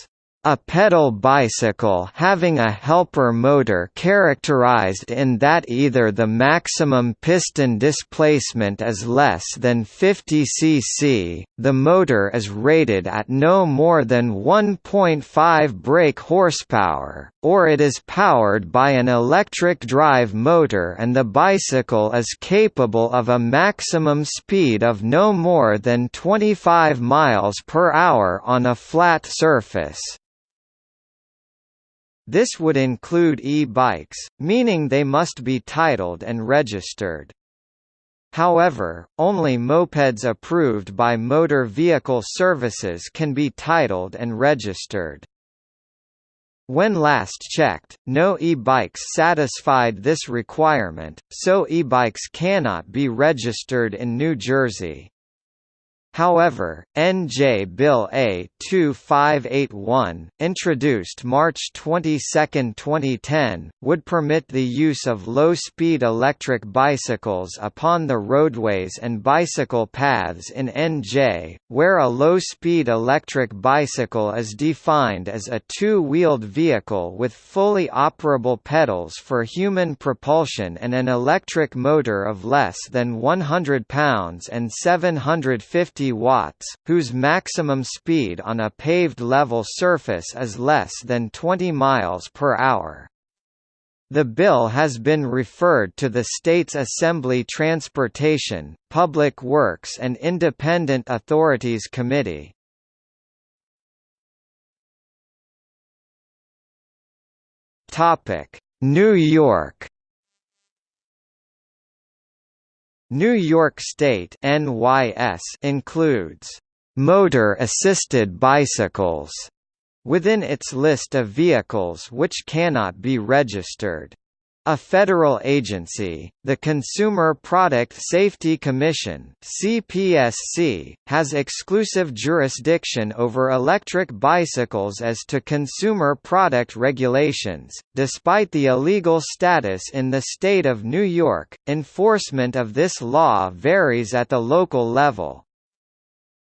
a pedal bicycle having a helper motor characterized in that either the maximum piston displacement is less than 50 cc, the motor is rated at no more than 1.5 brake horsepower, or it is powered by an electric drive motor and the bicycle is capable of a maximum speed of no more than 25 miles per hour on a flat surface. This would include e-bikes, meaning they must be titled and registered. However, only mopeds approved by Motor Vehicle Services can be titled and registered. When last checked, no e-bikes satisfied this requirement, so e-bikes cannot be registered in New Jersey. However, NJ Bill A-2581, introduced March 22, 2010, would permit the use of low-speed electric bicycles upon the roadways and bicycle paths in NJ, where a low-speed electric bicycle is defined as a two-wheeled vehicle with fully operable pedals for human propulsion and an electric motor of less than 100 pounds and 750 watts, whose maximum speed on a paved level surface is less than 20 miles per hour. The bill has been referred to the state's Assembly Transportation, Public Works and Independent Authorities Committee. New York New York State NYS includes motor-assisted bicycles within its list of vehicles which cannot be registered. A federal agency, the Consumer Product Safety Commission (CPSC), has exclusive jurisdiction over electric bicycles as to consumer product regulations. Despite the illegal status in the state of New York, enforcement of this law varies at the local level.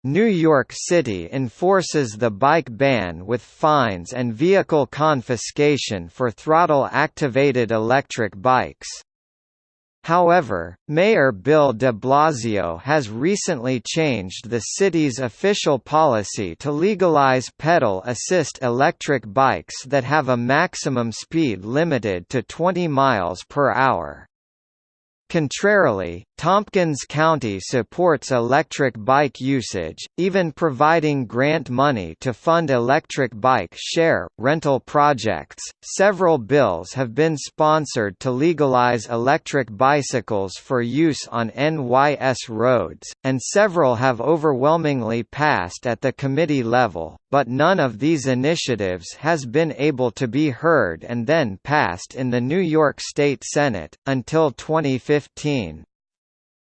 New York City enforces the bike ban with fines and vehicle confiscation for throttle-activated electric bikes. However, Mayor Bill de Blasio has recently changed the city's official policy to legalize pedal assist electric bikes that have a maximum speed limited to 20 miles per hour. Contrarily, Tompkins County supports electric bike usage, even providing grant money to fund electric bike share, rental projects. Several bills have been sponsored to legalize electric bicycles for use on NYS roads, and several have overwhelmingly passed at the committee level, but none of these initiatives has been able to be heard and then passed in the New York State Senate, until 2015.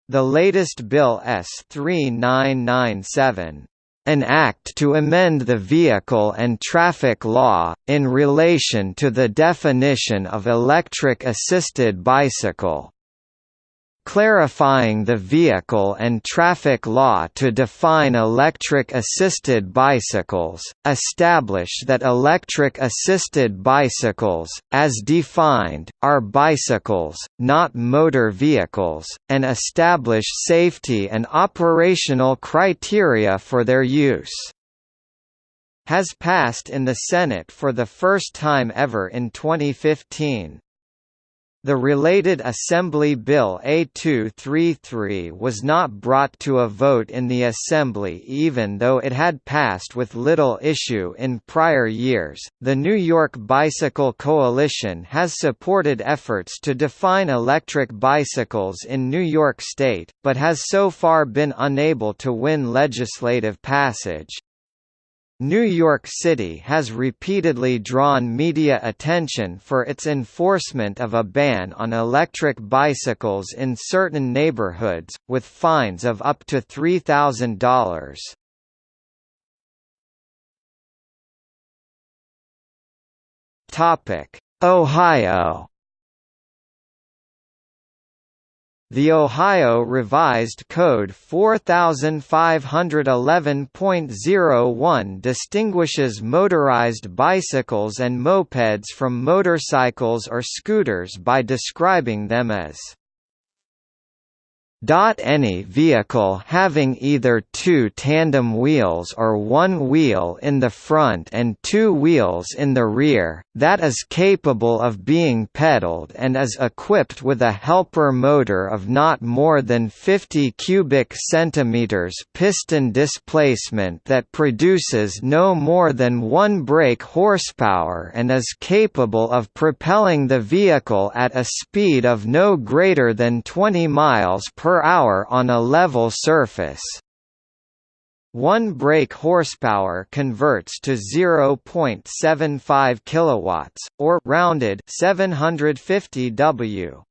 The latest Bill S. 3997 an act to amend the vehicle and traffic law, in relation to the definition of electric assisted bicycle clarifying the vehicle and traffic law to define electric-assisted bicycles, establish that electric-assisted bicycles, as defined, are bicycles, not motor vehicles, and establish safety and operational criteria for their use has passed in the Senate for the first time ever in 2015. The related Assembly Bill A233 was not brought to a vote in the Assembly even though it had passed with little issue in prior years. The New York Bicycle Coalition has supported efforts to define electric bicycles in New York State, but has so far been unable to win legislative passage. New York City has repeatedly drawn media attention for its enforcement of a ban on electric bicycles in certain neighborhoods, with fines of up to $3,000. Ohio The Ohio Revised Code 4511.01 distinguishes motorized bicycles and mopeds from motorcycles or scooters by describing them as any vehicle having either two tandem wheels or one wheel in the front and two wheels in the rear, that is capable of being pedaled and is equipped with a helper motor of not more than 50 cubic centimeters piston displacement that produces no more than 1 brake horsepower and is capable of propelling the vehicle at a speed of no greater than 20 miles per per hour on a level surface. One brake horsepower converts to 0.75 kilowatts or rounded 750 W.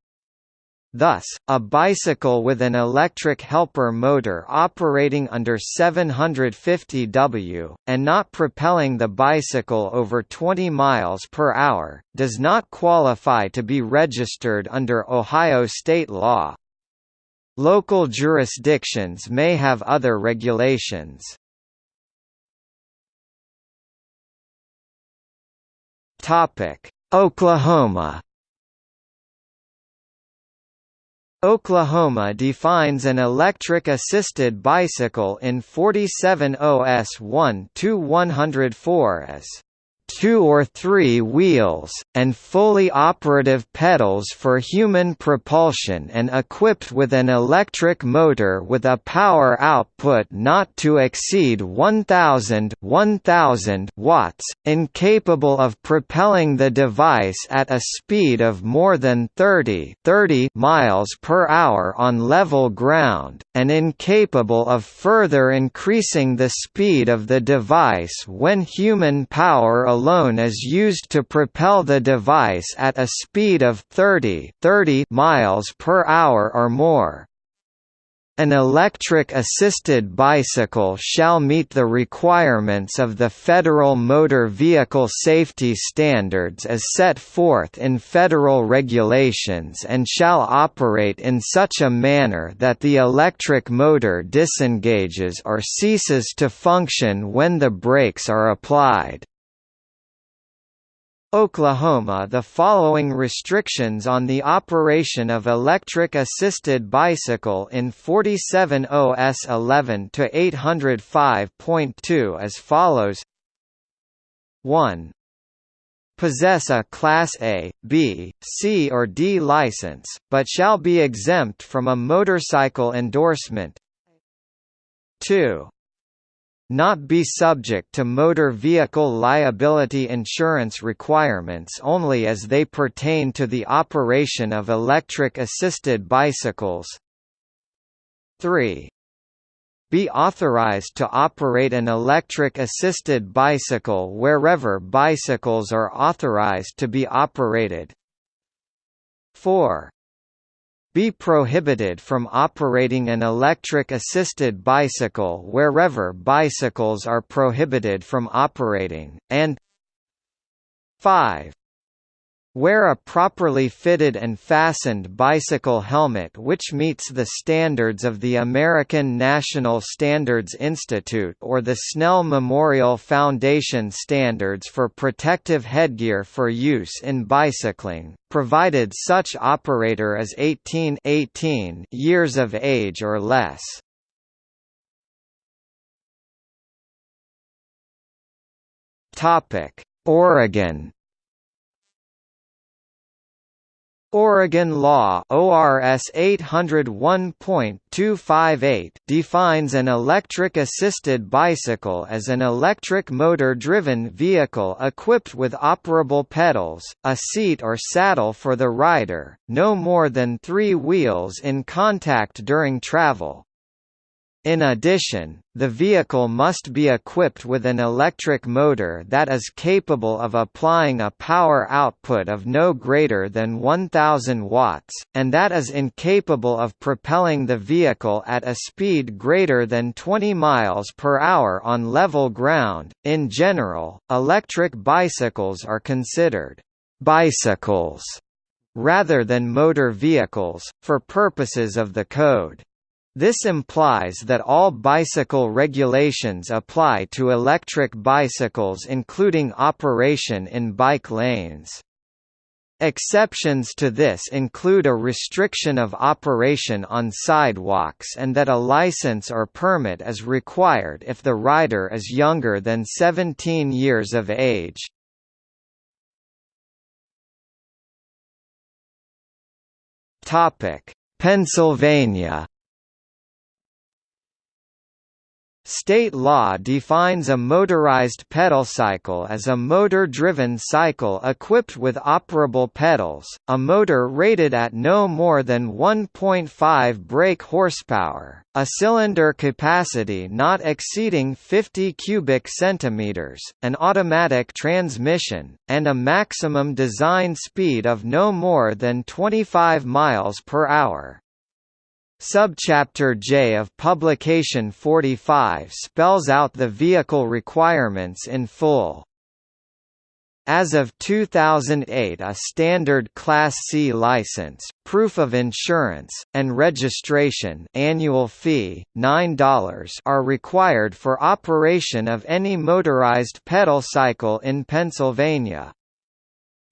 Thus, a bicycle with an electric helper motor operating under 750 W, and not propelling the bicycle over 20 miles per hour, does not qualify to be registered under Ohio state law. Local jurisdictions may have other regulations. Topic: Oklahoma Oklahoma defines an electric-assisted bicycle in 47 OS 1-104 as two or three wheels, and fully operative pedals for human propulsion and equipped with an electric motor with a power output not to exceed 1000 1000 watts, incapable of propelling the device at a speed of more than 30 30 miles per hour on level ground, and incapable of further increasing the speed of the device when human power alone is used to propel the device at a speed of 30, 30 miles per hour or more. An electric-assisted bicycle shall meet the requirements of the Federal Motor Vehicle Safety Standards as set forth in federal regulations and shall operate in such a manner that the electric motor disengages or ceases to function when the brakes are applied. Oklahoma The following restrictions on the operation of electric-assisted bicycle in 47 OS 11 to 805.2 as follows. 1 possess a Class A, B, C or D license, but shall be exempt from a motorcycle endorsement. 2 not be subject to motor vehicle liability insurance requirements only as they pertain to the operation of electric-assisted bicycles. 3 be authorized to operate an electric-assisted bicycle wherever bicycles are authorized to be operated. 4 be prohibited from operating an electric-assisted bicycle wherever bicycles are prohibited from operating, and 5. Wear a properly fitted and fastened bicycle helmet which meets the standards of the American National Standards Institute or the Snell Memorial Foundation standards for protective headgear for use in bicycling, provided such operator is 18, 18 years of age or less. Oregon Oregon law ORS 801.258 defines an electric-assisted bicycle as an electric motor-driven vehicle equipped with operable pedals, a seat or saddle for the rider, no more than three wheels in contact during travel, in addition, the vehicle must be equipped with an electric motor that is capable of applying a power output of no greater than 1000 watts, and that is incapable of propelling the vehicle at a speed greater than 20 miles per hour on level ground. In general, electric bicycles are considered bicycles rather than motor vehicles, for purposes of the code. This implies that all bicycle regulations apply to electric bicycles including operation in bike lanes. Exceptions to this include a restriction of operation on sidewalks and that a license or permit is required if the rider is younger than 17 years of age. Pennsylvania State law defines a motorized pedal cycle as a motor-driven cycle equipped with operable pedals, a motor rated at no more than 1.5 brake horsepower, a cylinder capacity not exceeding 50 cubic centimeters, an automatic transmission, and a maximum design speed of no more than 25 miles per hour. Subchapter J of Publication 45 spells out the vehicle requirements in full. As of 2008 a standard Class C license, proof of insurance, and registration annual fee, $9 are required for operation of any motorized pedal cycle in Pennsylvania.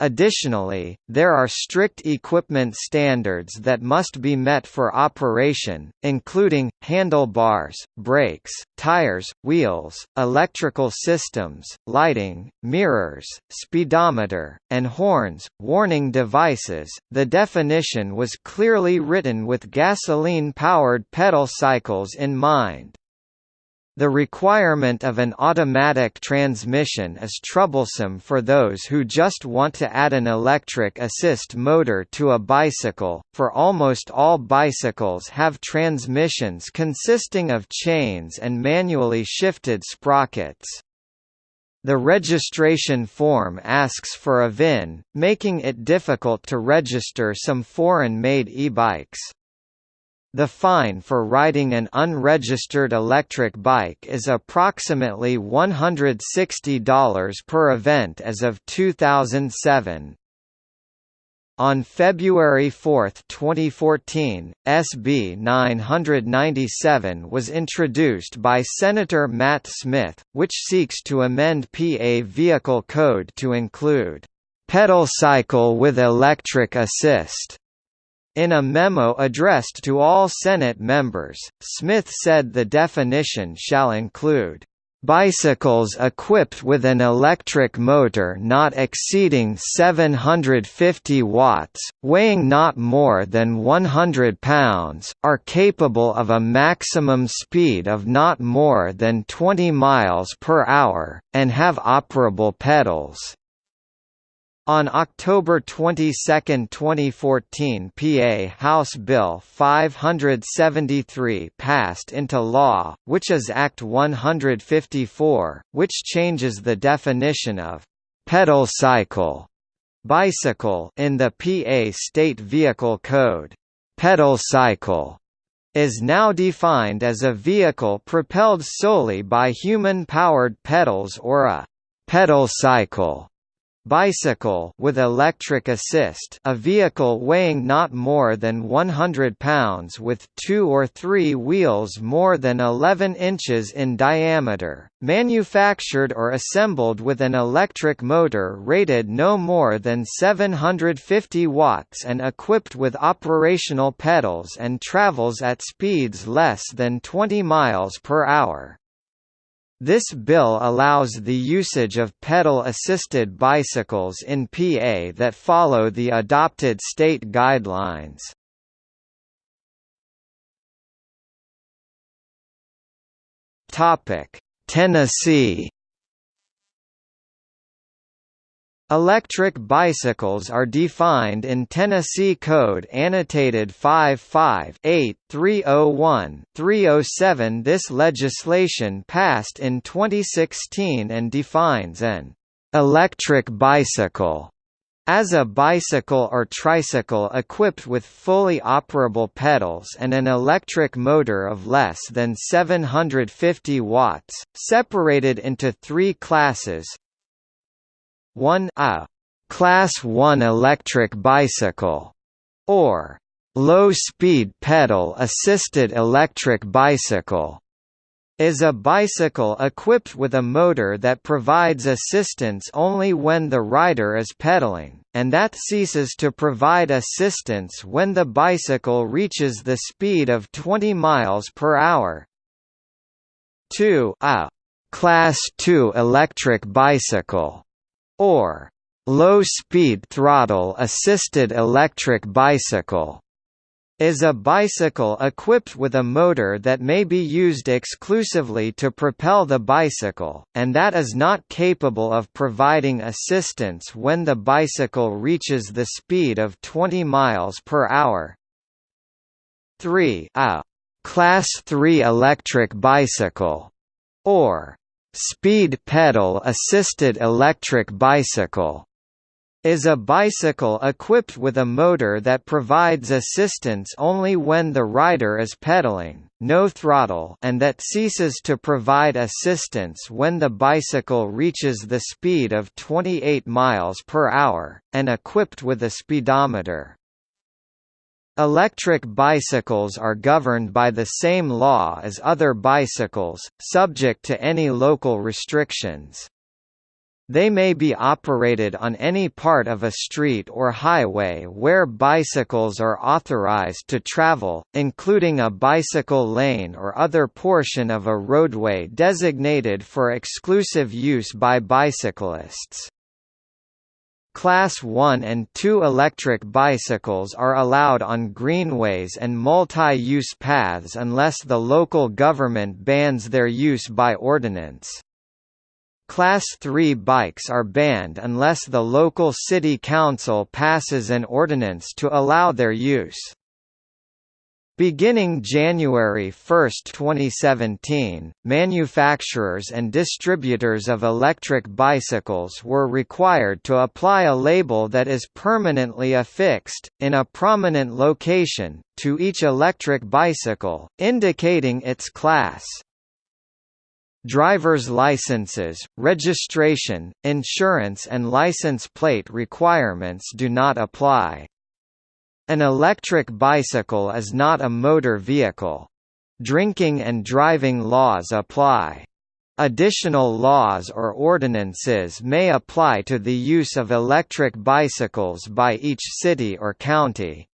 Additionally, there are strict equipment standards that must be met for operation, including, handlebars, brakes, tires, wheels, electrical systems, lighting, mirrors, speedometer, and horns. Warning devices The definition was clearly written with gasoline powered pedal cycles in mind. The requirement of an automatic transmission is troublesome for those who just want to add an electric assist motor to a bicycle, for almost all bicycles have transmissions consisting of chains and manually shifted sprockets. The registration form asks for a VIN, making it difficult to register some foreign-made e-bikes. The fine for riding an unregistered electric bike is approximately $160 per event as of 2007. On February 4, 2014, SB 997 was introduced by Senator Matt Smith, which seeks to amend PA Vehicle Code to include pedal cycle with electric assist in a memo addressed to all Senate members, Smith said the definition shall include bicycles equipped with an electric motor not exceeding 750 watts, weighing not more than 100 pounds, are capable of a maximum speed of not more than 20 miles per hour, and have operable pedals. On October 22, 2014 PA House Bill 573 passed into law, which is Act 154, which changes the definition of «pedal cycle» bicycle in the PA State Vehicle Code. Pedal cycle is now defined as a vehicle propelled solely by human-powered pedals or a «pedal cycle» Bicycle with electric assist a vehicle weighing not more than 100 pounds with two or three wheels more than 11 inches in diameter, manufactured or assembled with an electric motor rated no more than 750 watts and equipped with operational pedals and travels at speeds less than 20 miles per hour. This bill allows the usage of pedal-assisted bicycles in PA that follow the adopted state guidelines. Tennessee Electric bicycles are defined in Tennessee Code annotated 55-8-301-307 This legislation passed in 2016 and defines an «electric bicycle» as a bicycle or tricycle equipped with fully operable pedals and an electric motor of less than 750 watts, separated into three classes, 1 a Class 1 electric bicycle, or low-speed pedal-assisted electric bicycle, is a bicycle equipped with a motor that provides assistance only when the rider is pedaling, and that ceases to provide assistance when the bicycle reaches the speed of 20 miles per hour. 2 a Class 2 electric bicycle or low-speed throttle-assisted electric bicycle is a bicycle equipped with a motor that may be used exclusively to propel the bicycle, and that is not capable of providing assistance when the bicycle reaches the speed of 20 miles per hour. 3 a Class 3 electric bicycle, or speed pedal assisted electric bicycle is a bicycle equipped with a motor that provides assistance only when the rider is pedaling, no throttle and that ceases to provide assistance when the bicycle reaches the speed of 28 miles per hour, and equipped with a speedometer. Electric bicycles are governed by the same law as other bicycles, subject to any local restrictions. They may be operated on any part of a street or highway where bicycles are authorized to travel, including a bicycle lane or other portion of a roadway designated for exclusive use by bicyclists. Class 1 and 2 electric bicycles are allowed on greenways and multi-use paths unless the local government bans their use by ordinance. Class 3 bikes are banned unless the local city council passes an ordinance to allow their use. Beginning January 1, 2017, manufacturers and distributors of electric bicycles were required to apply a label that is permanently affixed, in a prominent location, to each electric bicycle, indicating its class. Driver's licenses, registration, insurance and license plate requirements do not apply. An electric bicycle is not a motor vehicle. Drinking and driving laws apply. Additional laws or ordinances may apply to the use of electric bicycles by each city or county.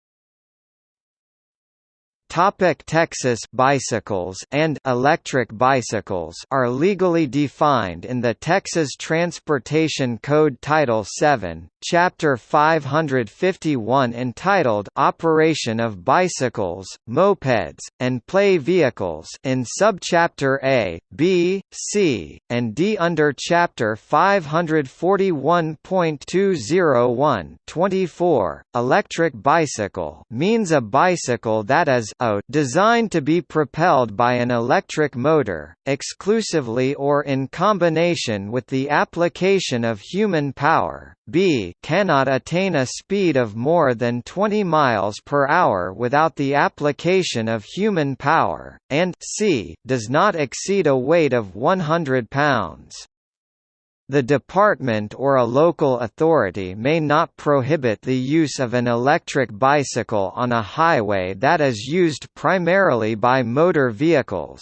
Topic Texas bicycles and electric bicycles are legally defined in the Texas Transportation Code Title 7, Chapter 551 entitled Operation of Bicycles, Mopeds, and Play Vehicles in Subchapter A, B, C, and D under Chapter 541.201 24. Electric bicycle means a bicycle that is a designed to be propelled by an electric motor, exclusively or in combination with the application of human power, b cannot attain a speed of more than 20 miles per hour without the application of human power, and c does not exceed a weight of 100 pounds. The department or a local authority may not prohibit the use of an electric bicycle on a highway that is used primarily by motor vehicles.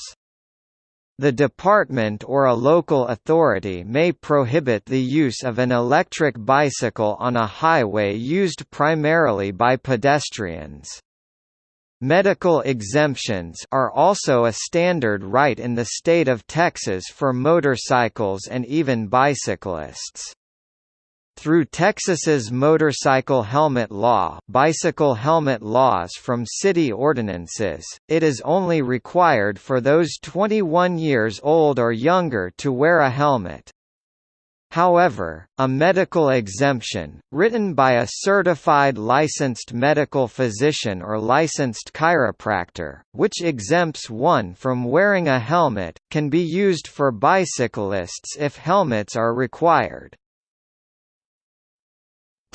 The department or a local authority may prohibit the use of an electric bicycle on a highway used primarily by pedestrians. Medical exemptions are also a standard right in the state of Texas for motorcycles and even bicyclists. Through Texas's motorcycle helmet law bicycle helmet laws from city ordinances, it is only required for those 21 years old or younger to wear a helmet. However, a medical exemption, written by a certified licensed medical physician or licensed chiropractor, which exempts one from wearing a helmet, can be used for bicyclists if helmets are required.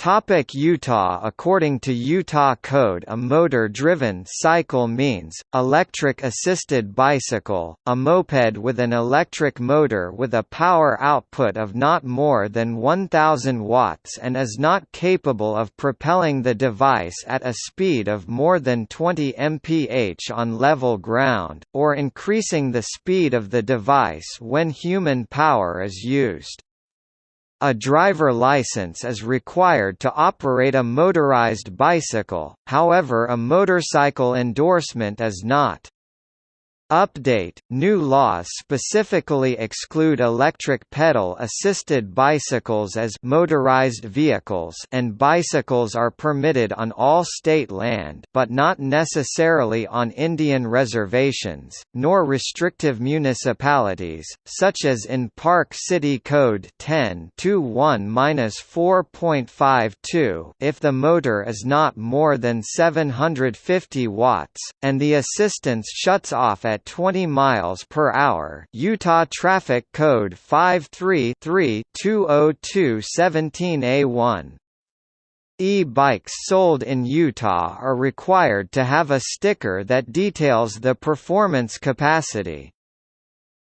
Topic Utah According to Utah Code a motor-driven cycle means, electric-assisted bicycle, a moped with an electric motor with a power output of not more than 1000 watts and is not capable of propelling the device at a speed of more than 20 mph on level ground, or increasing the speed of the device when human power is used. A driver license is required to operate a motorized bicycle, however a motorcycle endorsement is not. Update – New laws specifically exclude electric pedal-assisted bicycles as motorized vehicles and bicycles are permitted on all state land but not necessarily on Indian reservations, nor restrictive municipalities, such as in Park City Code 10-1-4.52 if the motor is not more than 750 watts, and the assistance shuts off at 20 miles per hour. Utah Traffic Code 533-202-17A1. E-bikes sold in Utah are required to have a sticker that details the performance capacity.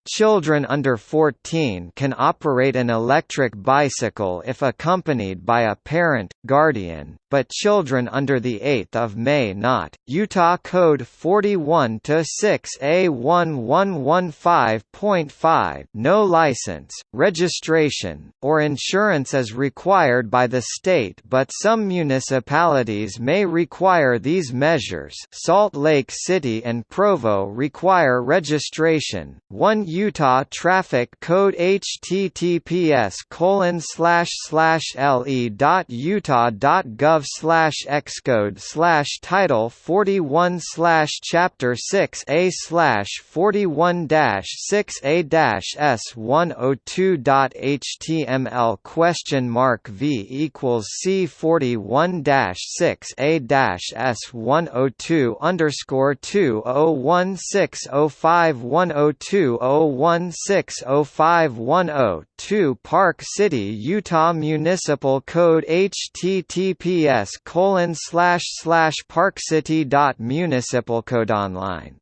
Children under 14 can operate an electric bicycle if accompanied by a parent, guardian, but children under the 8th of May not. Utah Code 41 to 6A1115.5 No license, registration, or insurance is required by the state, but some municipalities may require these measures. Salt Lake City and Provo require registration. One Utah Traffic Code https gov slash xcode slash title forty one slash chapter six a slash forty one dash six a dash s one oh two dot html question mark v equals c forty one dash six a dash s one oh two underscore two oh one six oh five one oh two oh 0160510-2 Park City, Utah Municipal Code https colon slash slash parkcity.municipalcodeonline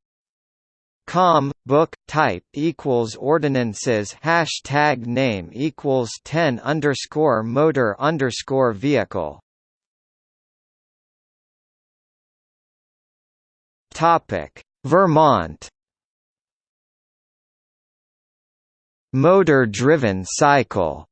com book type equals ordinances hashtag name equals 10 underscore motor underscore vehicle. Topic. Vermont. Motor-driven cycle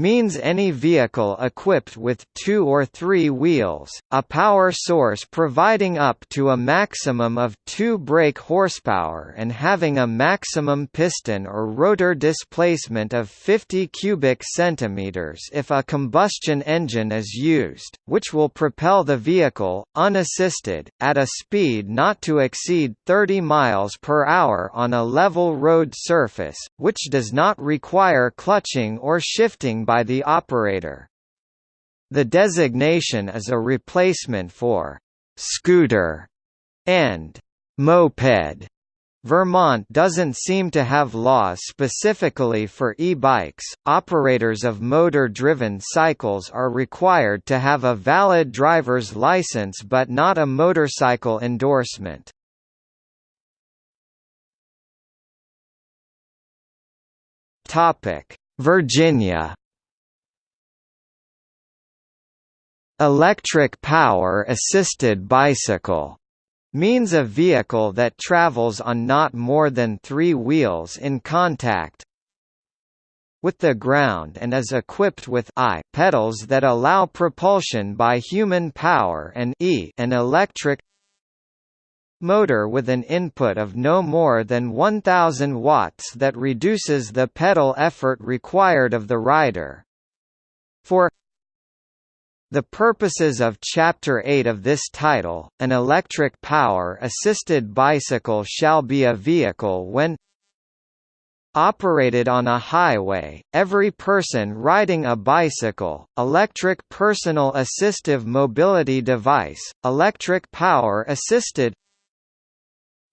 means any vehicle equipped with two or three wheels, a power source providing up to a maximum of 2 brake horsepower and having a maximum piston or rotor displacement of 50 cubic centimeters if a combustion engine is used, which will propel the vehicle, unassisted, at a speed not to exceed 30 miles per hour on a level road surface, which does not require clutching or shifting by the operator. The designation is a replacement for «scooter» and «moped». Vermont doesn't seem to have laws specifically for e-bikes. Operators of motor-driven cycles are required to have a valid driver's license but not a motorcycle endorsement. Topic: Virginia Electric power-assisted bicycle means a vehicle that travels on not more than three wheels in contact with the ground and is equipped with I pedals that allow propulsion by human power and E an electric motor with an input of no more than 1000 watts that reduces the pedal effort required of the rider. For the purposes of Chapter 8 of this title, an electric power-assisted bicycle shall be a vehicle when operated on a highway, every person riding a bicycle, electric personal assistive mobility device, electric power-assisted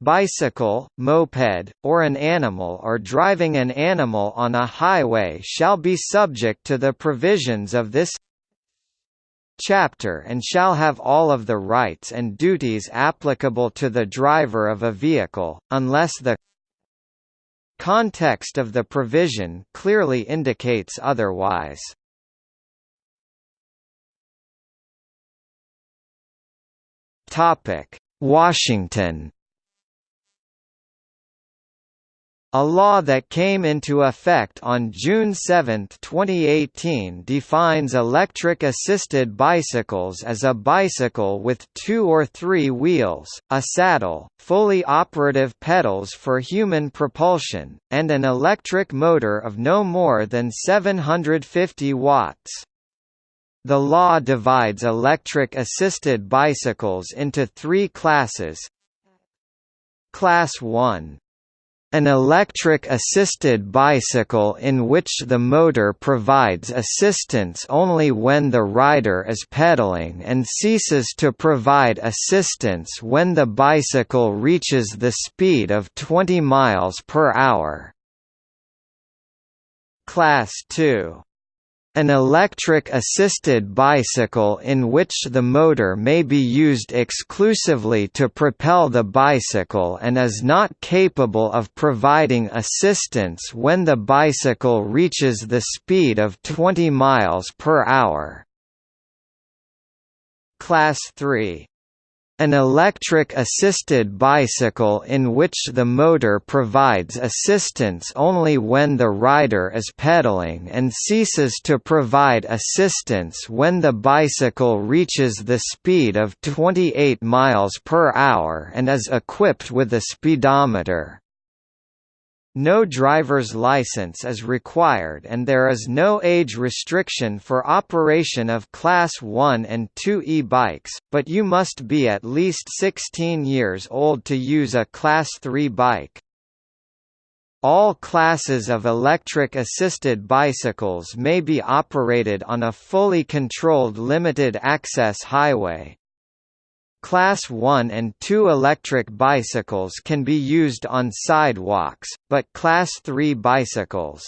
bicycle, moped, or an animal or driving an animal on a highway shall be subject to the provisions of this chapter and shall have all of the rights and duties applicable to the driver of a vehicle, unless the context of the provision clearly indicates otherwise. Washington A law that came into effect on June 7, 2018 defines electric-assisted bicycles as a bicycle with two or three wheels, a saddle, fully operative pedals for human propulsion, and an electric motor of no more than 750 watts. The law divides electric-assisted bicycles into three classes Class 1 an electric-assisted bicycle in which the motor provides assistance only when the rider is pedaling and ceases to provide assistance when the bicycle reaches the speed of 20 miles per hour. Class 2 an electric-assisted bicycle in which the motor may be used exclusively to propel the bicycle and is not capable of providing assistance when the bicycle reaches the speed of 20 miles per hour. Class 3 an electric-assisted bicycle in which the motor provides assistance only when the rider is pedaling and ceases to provide assistance when the bicycle reaches the speed of 28 miles per hour and is equipped with a speedometer. No driver's license is required and there is no age restriction for operation of Class 1 and 2 e-bikes, but you must be at least 16 years old to use a Class 3 bike. All classes of electric-assisted bicycles may be operated on a fully controlled limited-access highway, Class 1 and 2 electric bicycles can be used on sidewalks, but Class 3 bicycles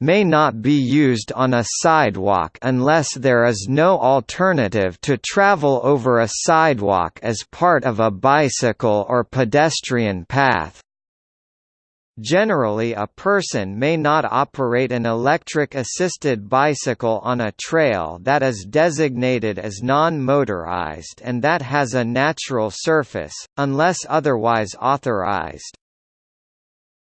may not be used on a sidewalk unless there is no alternative to travel over a sidewalk as part of a bicycle or pedestrian path. Generally a person may not operate an electric-assisted bicycle on a trail that is designated as non-motorized and that has a natural surface, unless otherwise authorized.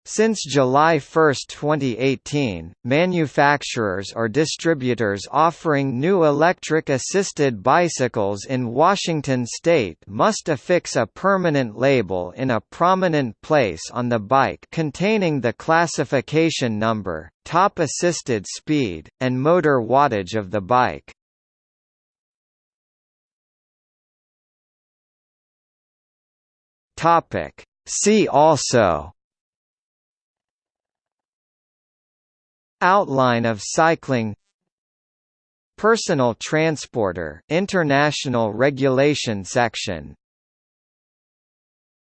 Since July 1, 2018, manufacturers or distributors offering new electric-assisted bicycles in Washington state must affix a permanent label in a prominent place on the bike containing the classification number, top assisted speed, and motor wattage of the bike. See also Outline of cycling Personal transporter International Regulation Section